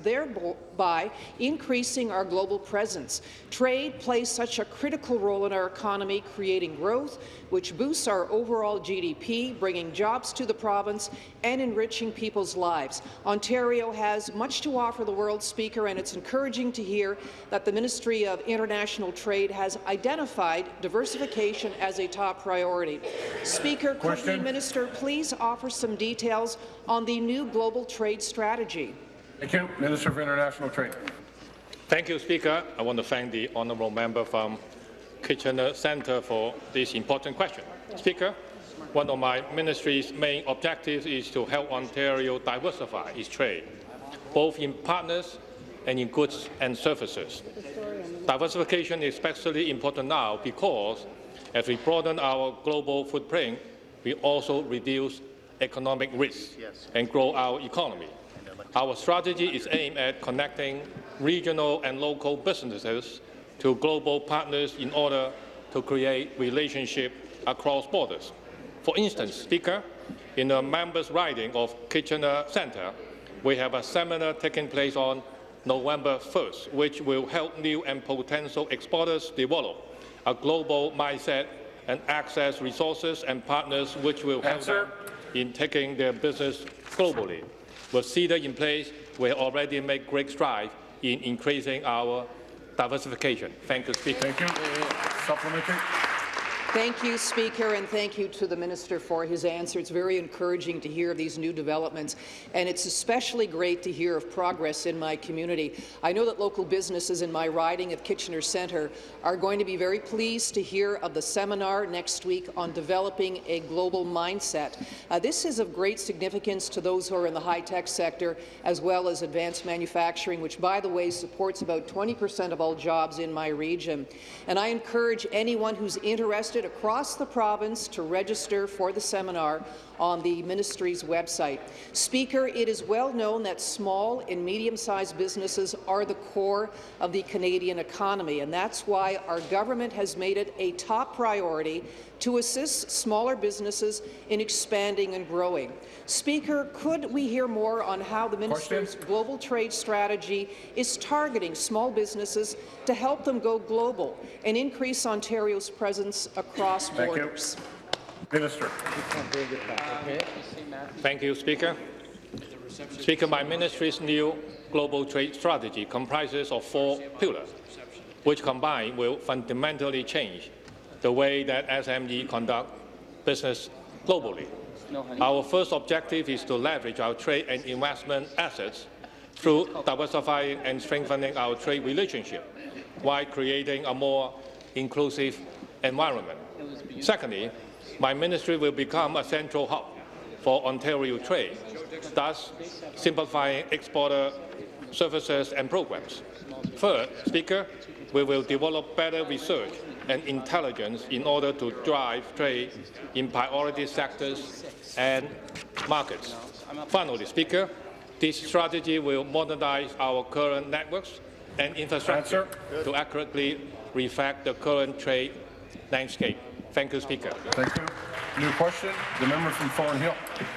increasing our global presence. Trade plays such a critical role in our economy, creating growth, which boosts our overall GDP, bringing jobs to the province and enriching people's lives. Ontario has much to offer the world, Speaker, and it's encouraging to hear that the Ministry of International Trade has identified diversification as a top priority. Speaker, Question. could the minister please offer some details on the new global trade strategy? Thank you. Minister for International Trade. Thank you, Speaker. I want to thank the honourable member from Kitchener Centre for this important question. Speaker, one of my ministry's main objectives is to help Ontario diversify its trade, both in partners and in goods and services. Diversification is especially important now because as we broaden our global footprint, we also reduce economic risks and grow our economy. Our strategy is aimed at connecting regional and local businesses to global partners in order to create relationships across borders. For instance, Speaker, in the members' riding of Kitchener Centre, we have a seminar taking place on November 1st, which will help new and potential exporters develop a global mindset and access resources and partners which will help them in taking their business globally. With CETA in place, we already made great strides in increasing our diversification. Thank you, Speaker. Thank you. Supplementary. Thank you, Speaker, and thank you to the Minister for his answer. It's very encouraging to hear of these new developments, and it's especially great to hear of progress in my community. I know that local businesses in my riding of Kitchener Centre are going to be very pleased to hear of the seminar next week on developing a global mindset. Uh, this is of great significance to those who are in the high-tech sector, as well as advanced manufacturing, which, by the way, supports about 20 percent of all jobs in my region. And I encourage anyone who's interested across the province to register for the seminar on the ministry's website. Speaker, it is well known that small and medium-sized businesses are the core of the Canadian economy, and that's why our government has made it a top priority to assist smaller businesses in expanding and growing. Speaker, could we hear more on how the minister's global trade strategy is targeting small businesses to help them go global and increase Ontario's presence across Thank you. borders? Minister. Thank you, Speaker. Speaker, my ministry's new global trade strategy comprises of four pillars, which combined will fundamentally change the way that SME conduct business globally. Our first objective is to leverage our trade and investment assets through diversifying and strengthening our trade relationship while creating a more inclusive environment. Secondly, my ministry will become a central hub for Ontario trade, thus simplifying exporter services and programs. Third, Speaker, we will develop better research and intelligence in order to drive trade in priority sectors and markets. Finally, Speaker, this strategy will modernize our current networks and infrastructure to accurately reflect the current trade landscape. Thank you, Speaker. Thank you. New question, the member from Thornhill.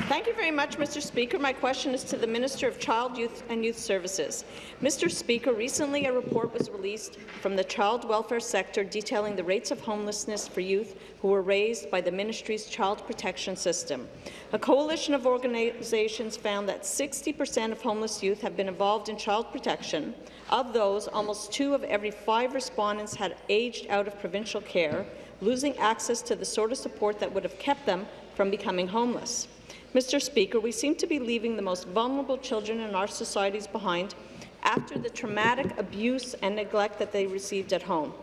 Thank you very much, Mr. Speaker. My question is to the Minister of Child, Youth and Youth Services. Mr. Speaker, recently a report was released from the child welfare sector detailing the rates of homelessness for youth who were raised by the ministry's child protection system. A coalition of organizations found that 60 percent of homeless youth have been involved in child protection. Of those, almost two of every five respondents had aged out of provincial care, losing access to the sort of support that would have kept them from becoming homeless. Mr. Speaker, we seem to be leaving the most vulnerable children in our societies behind after the traumatic abuse and neglect that they received at home.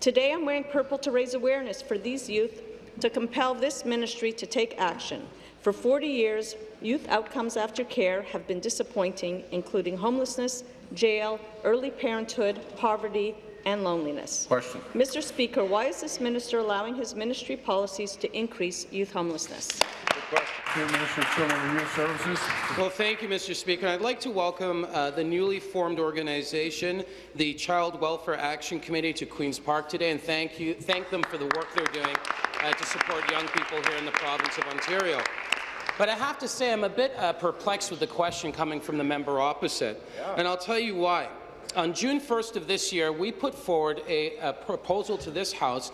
Today, I'm wearing purple to raise awareness for these youth to compel this ministry to take action. For 40 years, youth outcomes after care have been disappointing, including homelessness, jail, early parenthood, poverty, and loneliness. Question. Mr. Speaker, why is this minister allowing his ministry policies to increase youth homelessness? Minister of Children and Youth Services. Well, thank you, Mr. Speaker. I'd like to welcome uh, the newly formed organization, the Child Welfare Action Committee, to Queen's Park today, and thank you, thank them for the work they're doing uh, to support young people here in the province of Ontario. But I have to say I'm a bit uh, perplexed with the question coming from the member opposite, and I'll tell you why. On June 1st of this year, we put forward a, a proposal to this House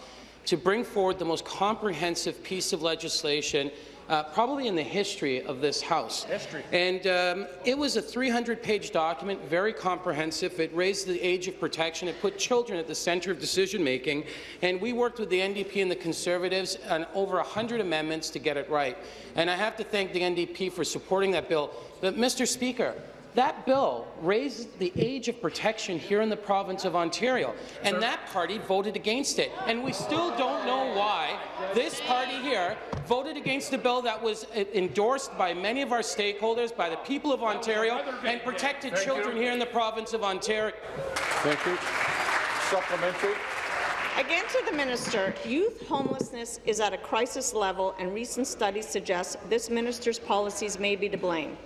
to bring forward the most comprehensive piece of legislation uh, probably in the history of this House. History. And um, it was a 300-page document, very comprehensive. It raised the age of protection. It put children at the centre of decision-making. And we worked with the NDP and the Conservatives on over 100 amendments to get it right. And I have to thank the NDP for supporting that bill. But, Mr. Speaker, that bill raised the age of protection here in the province of Ontario, and that party voted against it. And we still don't know why this party here voted against a bill that was uh, endorsed by many of our stakeholders, by the people of Ontario, and protected Thank children you. here in the province of Ontario. Thank you. Supplementary. Again to the minister, youth homelessness is at a crisis level, and recent studies suggest this minister's policies may be to blame.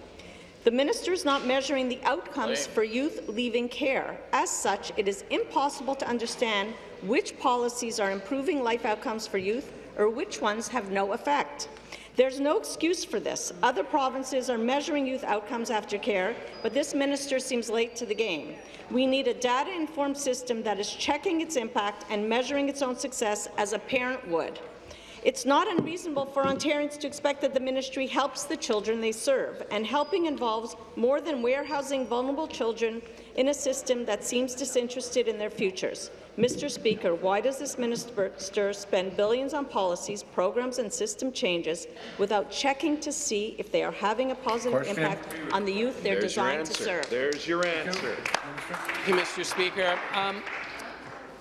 The minister is not measuring the outcomes for youth leaving care. As such, it is impossible to understand which policies are improving life outcomes for youth or which ones have no effect. There's no excuse for this. Other provinces are measuring youth outcomes after care, but this minister seems late to the game. We need a data-informed system that is checking its impact and measuring its own success as a parent would. It's not unreasonable for Ontarians to expect that the ministry helps the children they serve, and helping involves more than warehousing vulnerable children in a system that seems disinterested in their futures. Mr. Speaker, why does this minister spend billions on policies, programs and system changes without checking to see if they are having a positive Question. impact on the youth they're There's designed to serve? There's your answer. Thank you, Mr. Speaker. Um,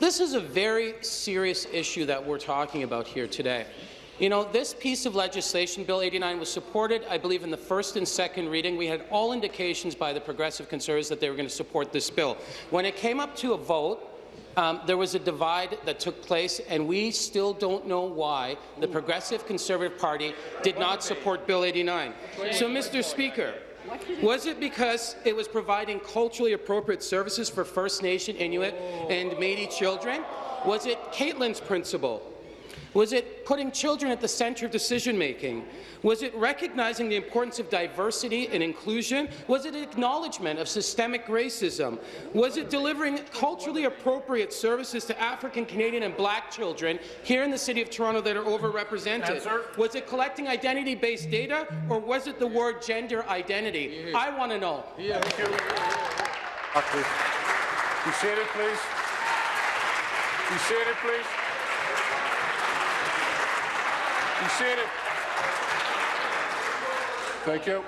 this is a very serious issue that we're talking about here today. You know, this piece of legislation, Bill 89, was supported, I believe, in the first and second reading. We had all indications by the Progressive Conservatives that they were going to support this bill. When it came up to a vote, um, there was a divide that took place, and we still don't know why the Progressive Conservative Party did not support Bill 89. So, Mr. Speaker, was it because it was providing culturally appropriate services for First Nation, Inuit, and Métis children? Was it Caitlin's principle? Was it putting children at the centre of decision-making? Was it recognizing the importance of diversity and inclusion? Was it acknowledgement of systemic racism? Was it delivering culturally appropriate services to African, Canadian and Black children here in the City of Toronto that are overrepresented? Answer. Was it collecting identity-based data, or was it the word gender identity? I want to know. Thank you. Doctor. Be seated, please. Be seated, please. Thank you.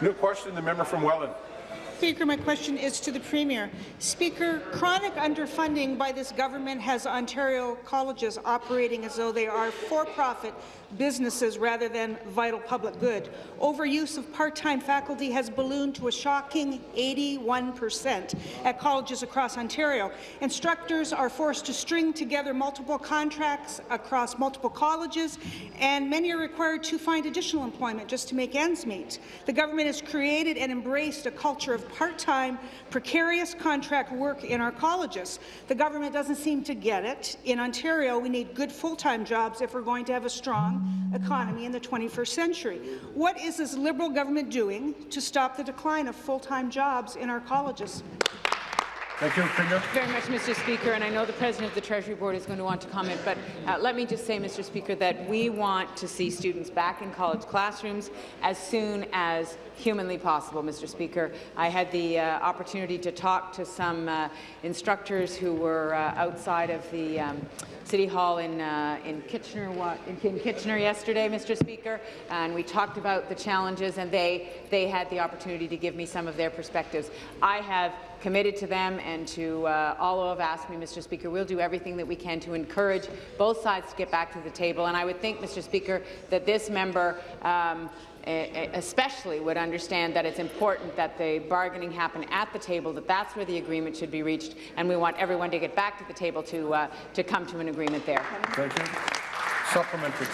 New question, the member from Welland. Speaker, my question is to the Premier. Speaker, chronic underfunding by this government has Ontario colleges operating as though they are for-profit businesses rather than vital public good. Overuse of part-time faculty has ballooned to a shocking 81 percent at colleges across Ontario. Instructors are forced to string together multiple contracts across multiple colleges, and many are required to find additional employment just to make ends meet. The government has created and embraced a culture of part-time, precarious contract work in our colleges. The government doesn't seem to get it. In Ontario, we need good full-time jobs if we're going to have a strong economy in the 21st century. What is this Liberal government doing to stop the decline of full-time jobs in our colleges? Thank you, Premier. Very much, Mr. Speaker, and I know the President of the Treasury Board is going to want to comment, but uh, let me just say, Mr. Speaker, that we want to see students back in college classrooms as soon as humanly possible, Mr. Speaker. I had the uh, opportunity to talk to some uh, instructors who were uh, outside of the um, City Hall in, uh, in Kitchener in, in Kitchener yesterday, Mr. Speaker, and we talked about the challenges, and they, they had the opportunity to give me some of their perspectives. I have committed to them and to uh, all who have asked me, Mr. Speaker, we'll do everything that we can to encourage both sides to get back to the table. And I would think, Mr. Speaker, that this member um, especially would understand that it's important that the bargaining happen at the table, that that's where the agreement should be reached, and we want everyone to get back to the table to, uh, to come to an agreement there. Thank you. Supplementary.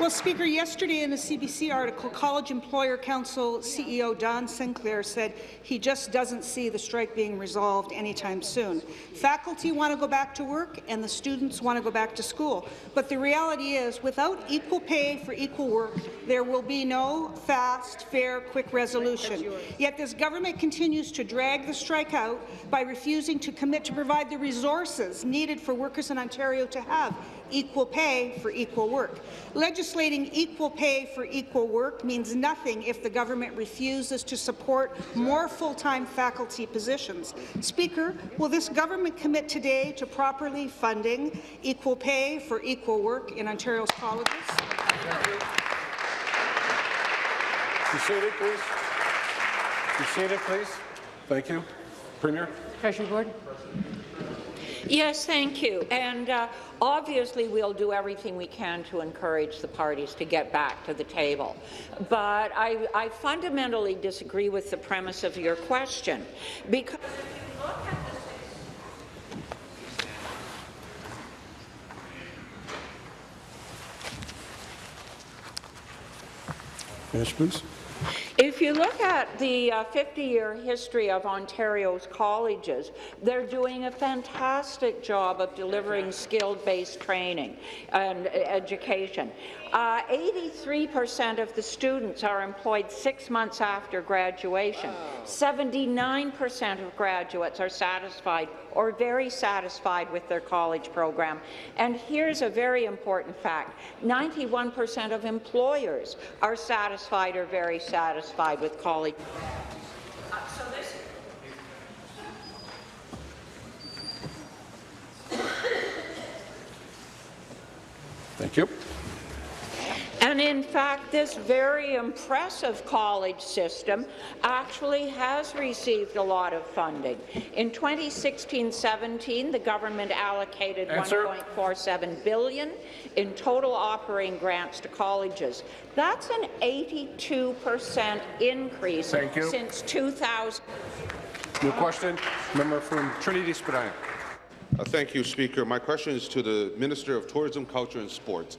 Well, Speaker, yesterday in a CBC article, College Employer Council CEO Don Sinclair said he just doesn't see the strike being resolved anytime soon. Faculty want to go back to work and the students want to go back to school. But the reality is, without equal pay for equal work, there will be no fast, fair, quick resolution. Yet this government continues to drag the strike out by refusing to commit to provide the resources needed for workers in Ontario to have equal pay for equal work. Legislating equal pay for equal work means nothing if the government refuses to support more full-time faculty positions. Speaker, will this government commit today to properly funding equal pay for equal work in Ontario's colleges? Be seated, please. Be seated, please. Thank you. Premier? Treasury Board. Yes, thank you. And uh, obviously, we'll do everything we can to encourage the parties to get back to the table. But I, I fundamentally disagree with the premise of your question because. Finish, please. If you look at the 50-year uh, history of Ontario's colleges, they're doing a fantastic job of delivering skill-based training and education. 83% uh, of the students are employed six months after graduation. 79% of graduates are satisfied or very satisfied with their college program. And here's a very important fact. 91% of employers are satisfied or very satisfied with college. Uh, Thank you. And in fact, this very impressive college system actually has received a lot of funding. In 2016-17, the government allocated 1.47 billion in total operating grants to colleges. That's an 82 percent increase since 2000. New question, member from Trinity Spadina. Uh, thank you, Speaker. My question is to the Minister of Tourism, Culture and Sports.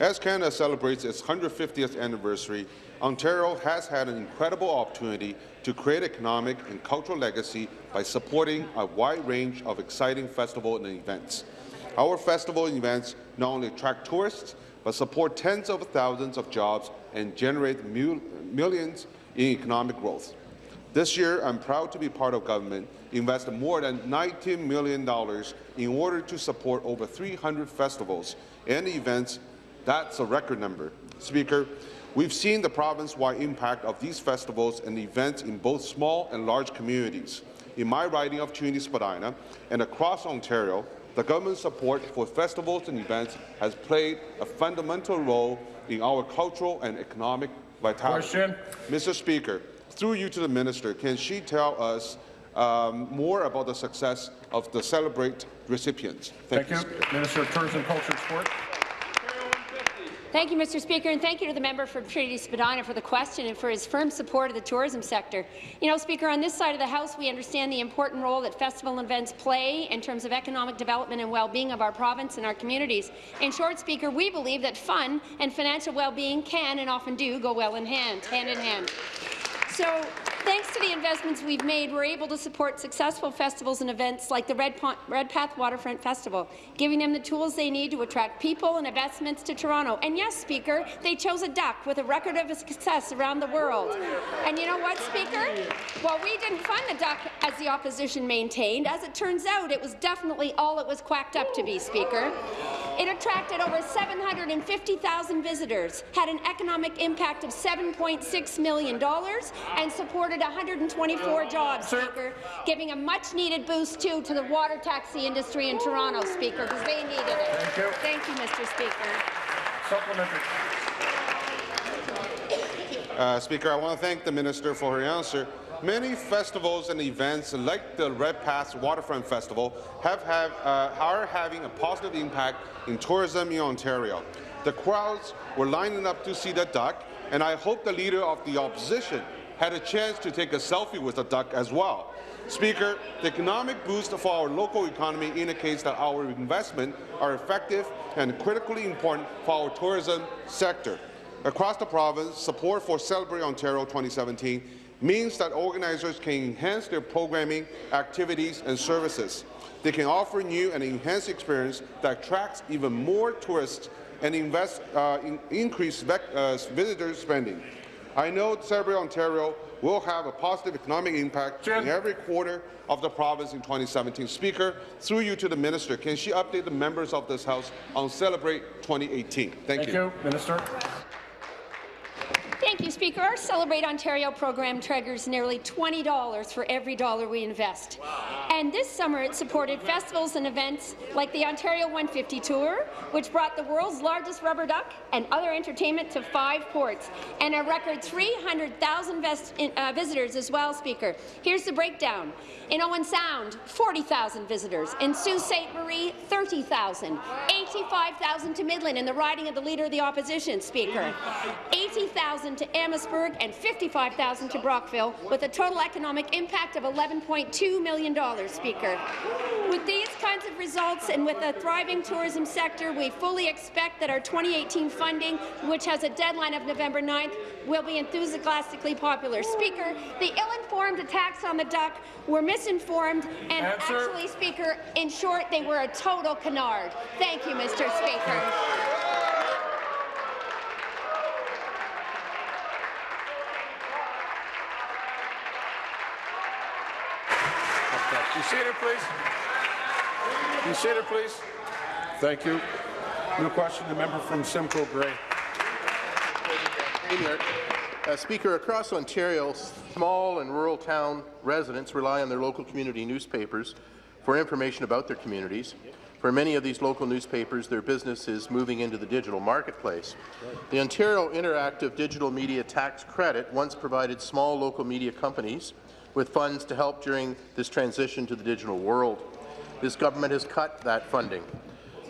As Canada celebrates its 150th anniversary, Ontario has had an incredible opportunity to create economic and cultural legacy by supporting a wide range of exciting festivals and events. Our festival and events not only attract tourists, but support tens of thousands of jobs and generate mil millions in economic growth. This year, I'm proud to be part of government investing more than $19 million in order to support over 300 festivals and events that's a record number. Speaker, we've seen the province-wide impact of these festivals and events in both small and large communities. In my riding of Trinity Spadina and across Ontario, the government's support for festivals and events has played a fundamental role in our cultural and economic vitality. Question. Mr. Speaker, through you to the minister, can she tell us um, more about the success of the Celebrate recipients? Thank, Thank you. you. Minister of Tourism, Culture and Sport. Thank you, Mr. Speaker, and thank you to the member from Trinity Spadina for the question and for his firm support of the tourism sector. You know, Speaker, on this side of the House, we understand the important role that festival events play in terms of economic development and well-being of our province and our communities. In short, Speaker, we believe that fun and financial well-being can and often do go well in hand, hand in hand. So, thanks to the investments we've made, we're able to support successful festivals and events like the Red, Redpath Waterfront Festival, giving them the tools they need to attract people and investments to Toronto. And yes, Speaker, they chose a duck with a record of success around the world. And you know what, Speaker? Well, we didn't fund the duck as the opposition maintained. As it turns out, it was definitely all it was quacked up to be, Speaker. It attracted over 750,000 visitors, had an economic impact of $7.6 million, and supported 124 jobs, Speaker, giving a much-needed boost, too, to the water taxi industry in Toronto, Speaker, because they needed it. Thank you. Thank you, Mr. Speaker. Supplementary. Uh, Speaker, I want to thank the minister for her answer. Many festivals and events, like the Redpath Waterfront Festival, have, have uh, are having a positive impact in tourism in Ontario. The crowds were lining up to see the duck, and I hope the Leader of the Opposition had a chance to take a selfie with the duck as well. Speaker, the economic boost for our local economy indicates that our investments are effective and critically important for our tourism sector. Across the province, support for Celebrate Ontario 2017 means that organizers can enhance their programming, activities and services. They can offer new and enhanced experience that attracts even more tourists and invest, uh, in increase uh, visitor spending. I know Celebrate Ontario will have a positive economic impact Jim. in every quarter of the province in 2017. Speaker, through you to the minister, can she update the members of this House on Celebrate 2018? Thank, Thank you. you. Minister. Thank you, Speaker. Our Celebrate Ontario program triggers nearly $20 for every dollar we invest. And this summer it supported festivals and events like the Ontario 150 Tour, which brought the world's largest rubber duck and other entertainment to five ports, and a record 300,000 uh, visitors as well, Speaker. Here's the breakdown. In Owen Sound, 40,000 visitors. In Sault Ste. Marie, 30,000. 85,000 to Midland in the riding of the Leader of the Opposition, Speaker. 80,000 to Amherstburg and 55,000 to Brockville, with a total economic impact of $11.2 million, Speaker. With these kinds of results and with a thriving tourism sector, we fully expect that our 2018 funding, which has a deadline of November 9th, will be enthusiastically popular. Speaker, the ill-informed attacks on the duck were misinformed and Answer. actually, Speaker, in short, they were a total canard. Thank you, Mr. Speaker. Be seated, please. Be seated, please. Thank you. New question, the member from Simcoe Grey. Uh, Speaker, across Ontario, small and rural town residents rely on their local community newspapers for information about their communities. For many of these local newspapers, their business is moving into the digital marketplace. The Ontario Interactive Digital Media Tax Credit once provided small local media companies with funds to help during this transition to the digital world. This government has cut that funding.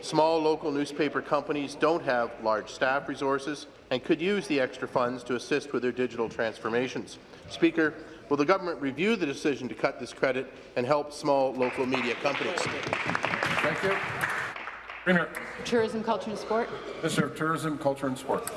Small local newspaper companies don't have large staff resources and could use the extra funds to assist with their digital transformations. Speaker, will the government review the decision to cut this credit and help small local media companies? Thank you. Premier. Tourism, Culture and Sport. Minister of Tourism, Culture and Sport.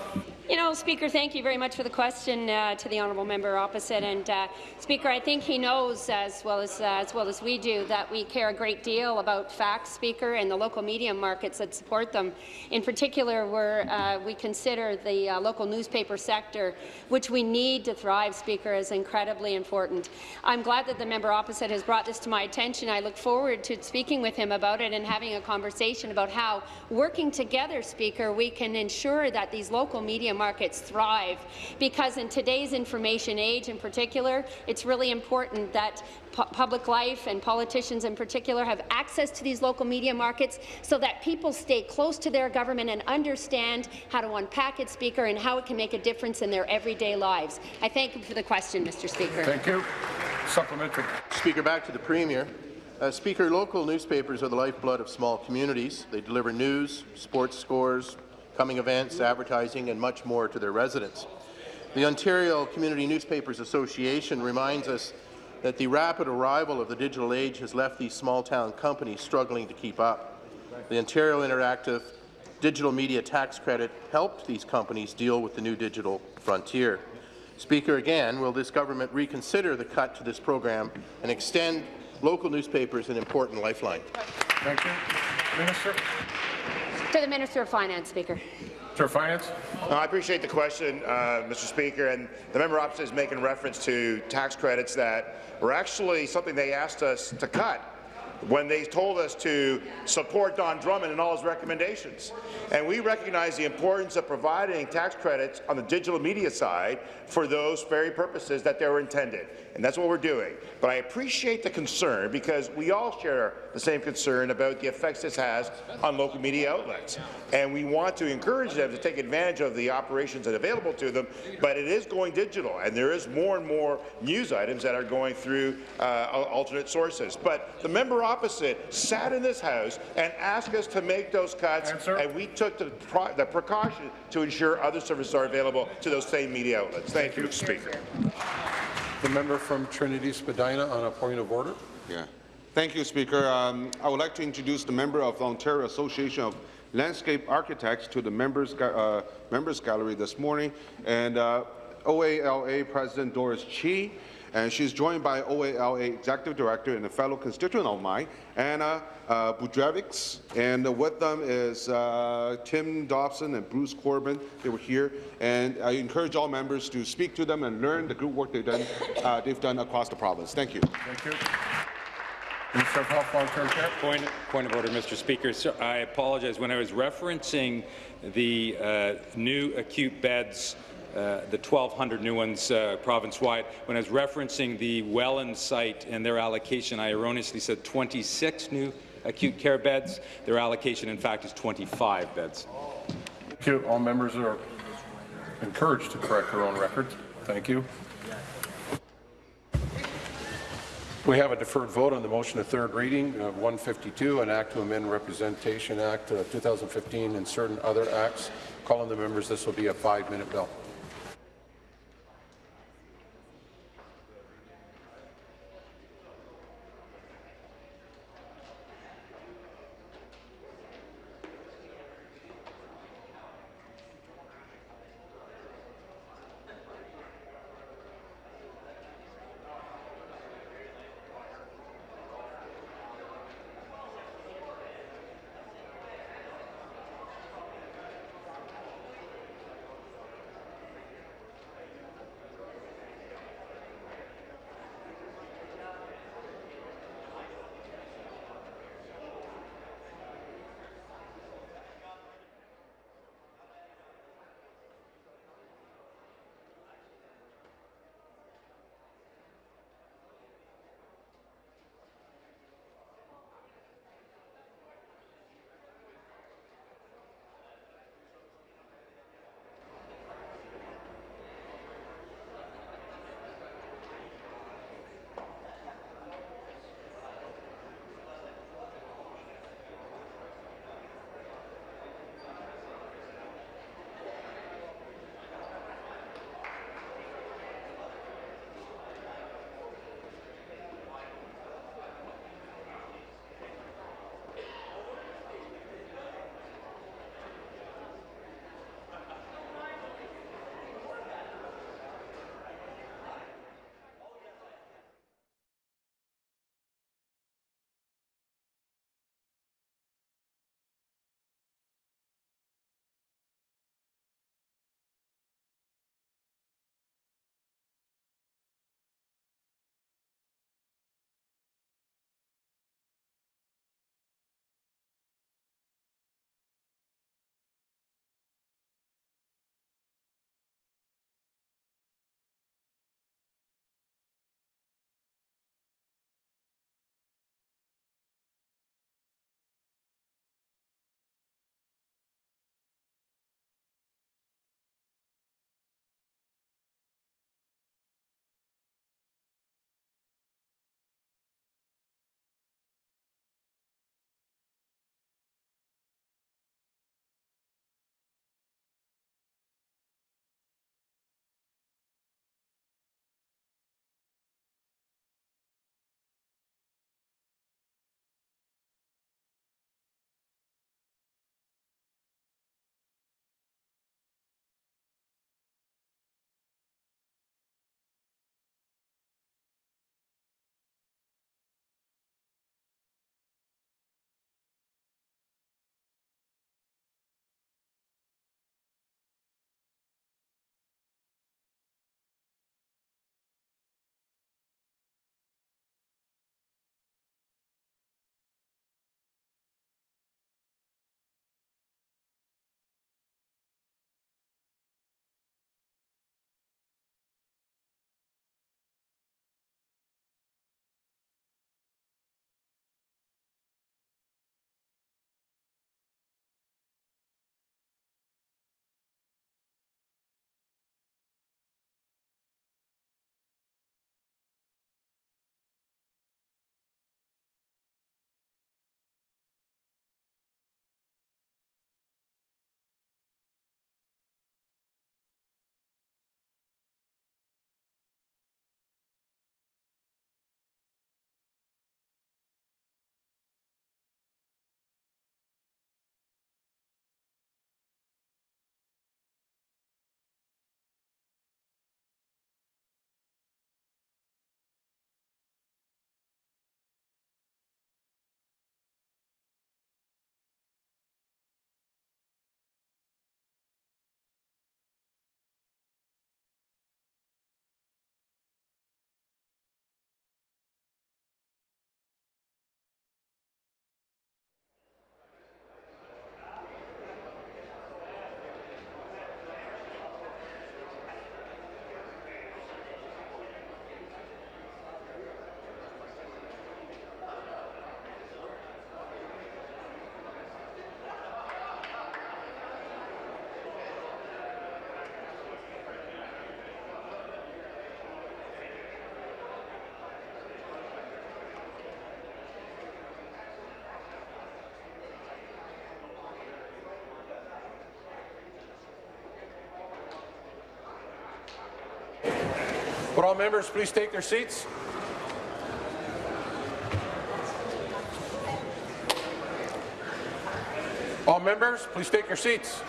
You know, Speaker, thank you very much for the question uh, to the honourable member opposite. And uh, Speaker, I think he knows as well as uh, as well as we do that we care a great deal about facts, Speaker, and the local media markets that support them. In particular, where uh, we consider the uh, local newspaper sector, which we need to thrive, Speaker, is incredibly important. I'm glad that the member opposite has brought this to my attention. I look forward to speaking with him about it and having a conversation about how, working together, Speaker, we can ensure that these local media markets thrive. Because in today's information age in particular, it's really important that pu public life and politicians in particular have access to these local media markets so that people stay close to their government and understand how to unpack it, Speaker, and how it can make a difference in their everyday lives. I thank you for the question, Mr. Speaker. Thank you. Supplementary. Speaker, back to the Premier. Uh, Speaker, local newspapers are the lifeblood of small communities. They deliver news, sports scores, coming events, advertising, and much more to their residents. The Ontario Community Newspapers Association reminds us that the rapid arrival of the digital age has left these small-town companies struggling to keep up. The Ontario Interactive Digital Media Tax Credit helped these companies deal with the new digital frontier. Speaker, again, will this government reconsider the cut to this program and extend local newspapers an important lifeline? Thank you. Minister. To the Minister of Finance, Speaker. Minister of Finance. Uh, I appreciate the question, uh, Mr. Speaker, and the member opposite is making reference to tax credits that were actually something they asked us to cut when they told us to support Don Drummond and all his recommendations. And we recognize the importance of providing tax credits on the digital media side for those very purposes that they were intended. And that's what we're doing. But I appreciate the concern because we all share the same concern about the effects this has on local media outlets. And we want to encourage them to take advantage of the operations that are available to them, but it is going digital, and there is more and more news items that are going through uh, alternate sources. But the member opposite sat in this House and asked us to make those cuts, Answer. and we took the, the, precaution to ensure other services are available to those same media outlets. Thank, Thank you, Speaker. The member from Trinity Spadina on a point of order. Yeah. Thank you, Speaker. Um, I would like to introduce the member of the Ontario Association of Landscape Architects to the members, uh, members gallery this morning, and uh, OALA President Doris Chi, and she's joined by OALA Executive Director and a fellow constituent of mine, Anna uh, Budrevics, and uh, with them is uh, Tim Dobson and Bruce Corbin. They were here, and I encourage all members to speak to them and learn the good work they've done, uh, they've done across the province. Thank you. Thank you. Minister of Health, Long-Term Care. Point, point of order, Mr. Speaker. So I apologize. When I was referencing the uh, new acute beds uh, the 1,200 new ones uh, province-wide. When I was referencing the Welland site and their allocation, I erroneously said 26 new acute care beds. Their allocation, in fact, is 25 beds. Thank you. All members are encouraged to correct their own records. Thank you. We have a deferred vote on the motion of third reading of 152, an act to amend Representation Act uh, 2015 and certain other acts. Calling the members, this will be a five-minute bill. Would all members please take their seats? All members, please take your seats.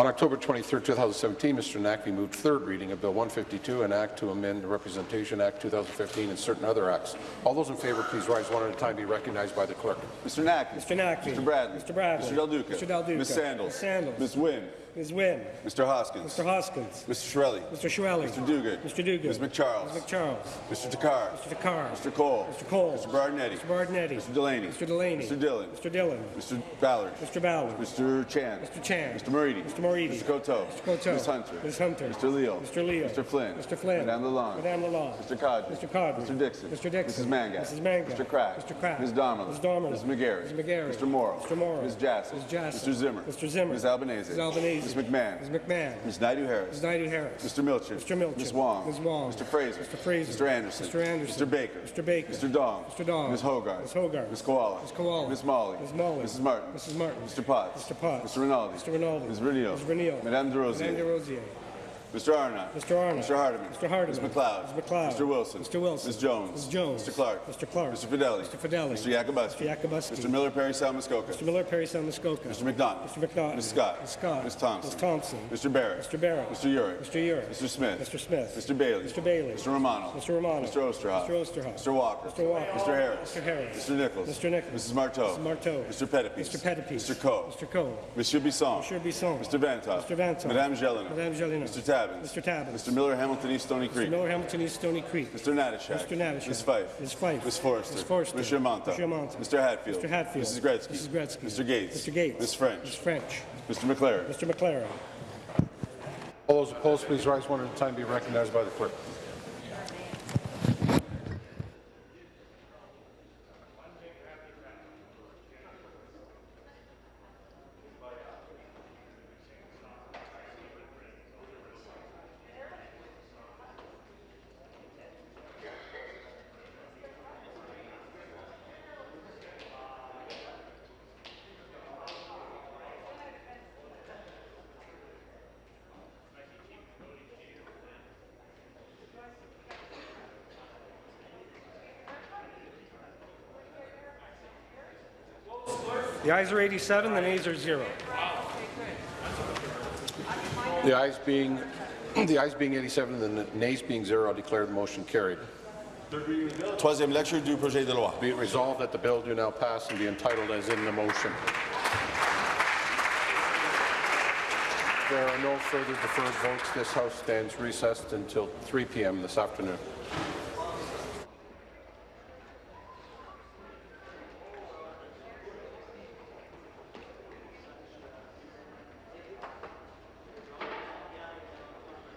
On October 23, 2017, Mr. Naqvi moved third reading of Bill 152, an act to amend the Representation Act 2015 and certain other acts. All those in favour, please rise one at a time. Be recognized by the clerk. Mr. Naqvi. Mr. Naqvi. Mr. Bradley. Mr. Bradley. Mr. Del Duca. Mr. Del Duca. Ms. Sandals. Ms. Sandals. Ms. Wynne. Ms. Wynne. Mr. Hoskins. Mr. Hoskins. Mr. Chiarelli. Mr. Chiarelli. Mr. Duguid. Mr. Duguid. Ms. MacCharles. Ms. MacCharles. Mr. Takhar. Mr. Takhar. Mr. Cole. Mr. Cole. Mr. Berardinetti. Mr. Berardinetti. Mr. Delaney. Mr. Delaney. Mr. Dhillon. Mr. Dhillon. Mr. Ballard. Mr. Ballard. Mr. Chan. Mr. Chan. Mr. Moridi. Mr. Moridi. Mr. Coteau. Mr. Coteau. Ms. Hunter. Ms. Hunter. Mr. Leo. Mr. Leo. Mr. Flynn. Mr. Flynn. Madame Lalonde. Madame Lalonde. Mr. Qaadri. Mr. Qaadri. Mr. Dickson. Mr. Dickson. Mrs. Mangat. Mrs. Mangat. Mr. Crack. Mr. Crack. Ms. Damerla. Ms. Damerla. Ms. McGarry. Ms. McGarry. Mr. Mauro. Mr. Mauro. Ms. Jassy. Ms. Jassy. Mr. Zimmer. Mr. Zimmer. Ms. Albanese. Ms. Albanese. Ms. McMahon. Ms. McMahon. Ms. Naidoo-Harris. Ms. Naidoo-Harris. Mr. Milchard. Mr. Milchard. Ms. Wong. Ms. Wong. Mr. Fraser. Mr. Fraser. Mr. Anderson. Mr. Anderson. Mr. Baker. Mr. Baker. Mr. Dong. Mr. Dong. Ms. Hogarth. Ms. Hogarth. Ms. Kiwala. Ms. Kiwala. Ms. Malhi. Ms. Malhi. Mrs. Martin. Mrs. Martin. Mr. Potts. Mr. Potts. Mr. Rinaldi. Mr. Rinaldi. Ms. Renio. Ms. Renio. Madame Des Rosiers. Madame Des Rosiers. Mr. Arnott. Mr. Arnott. Mr. Hardeman. Mr. Hardeman. Ms. MacLeod. Ms. MacLeod. Mr. Wilson. Mr. Wilson. Ms. Jones. Ms. Jones. Mr. Clark. Mr. Clark. Mr. Fedeli. Mr. Fedeli. Mr. Yakabuski. Mr. Yakabuski. Mr. Miller Parry Sound-Muskoka. Mr. Miller Parry Sound-Muskoka. Mr. McDonald. Mr. McDonald. Ms. Scott. Ms. Scott. Ms. Thompson. Ms. Thompson. Mr. Barrett. Mr. Barrett. Mr. Yurek. Mr. Yurek. Mr. Smith. Mr. Smith. Mr. Bailey. Mr. Bailey. Mr. Romano. Mr. Romano. Mr. Oosterhoff. Mr. Oosterhoff. Mr. Walker. Mr. Walker. Mr. Harris. Mr. Harris. Mr. Nicholls. Mr. Nicholls. Mrs. Martow. Mrs. Martow. Mr. Pettapiece. Mr. Pettapiece. Mr. Coe. Mr. Coe. Monsieur Bisson. Monsieur Bisson. Mr. Vanthof. Mr. Vanthof. Madame Gélinas. Madame Gélinas. Mr. Tabuns. Mr. Tabuns. Mr. Miller Hamilton East Stoney Mr. Creek. Miller Hamilton East Stoney Creek. Mr. Natyshak. Mr. Natyshak. Ms. Fife. Ms. Fife. Ms. Forrester. Ms. Forrester. Monsieur Mantha. Monsieur Mantha. Mr. Hatfield. Mr. Hatfield. Mrs. Gretzky. Mrs. Gretzky. Mr. Gates. Mr. Gates. Ms. French. Ms. French. Mr. McLaren. Mr. McLaren. All those opposed, please rise one at a time. Be recognized by the clerk. The ayes are 87, the nays are zero. The ayes being [clears throat] the ayes being 87 and the nays being zero, I declare the motion carried. Troisième lecture du projet de loi. Be it resolved that the bill do now pass and be entitled as in the motion. There are no further deferred votes. This House stands recessed until 3 p.m. this afternoon.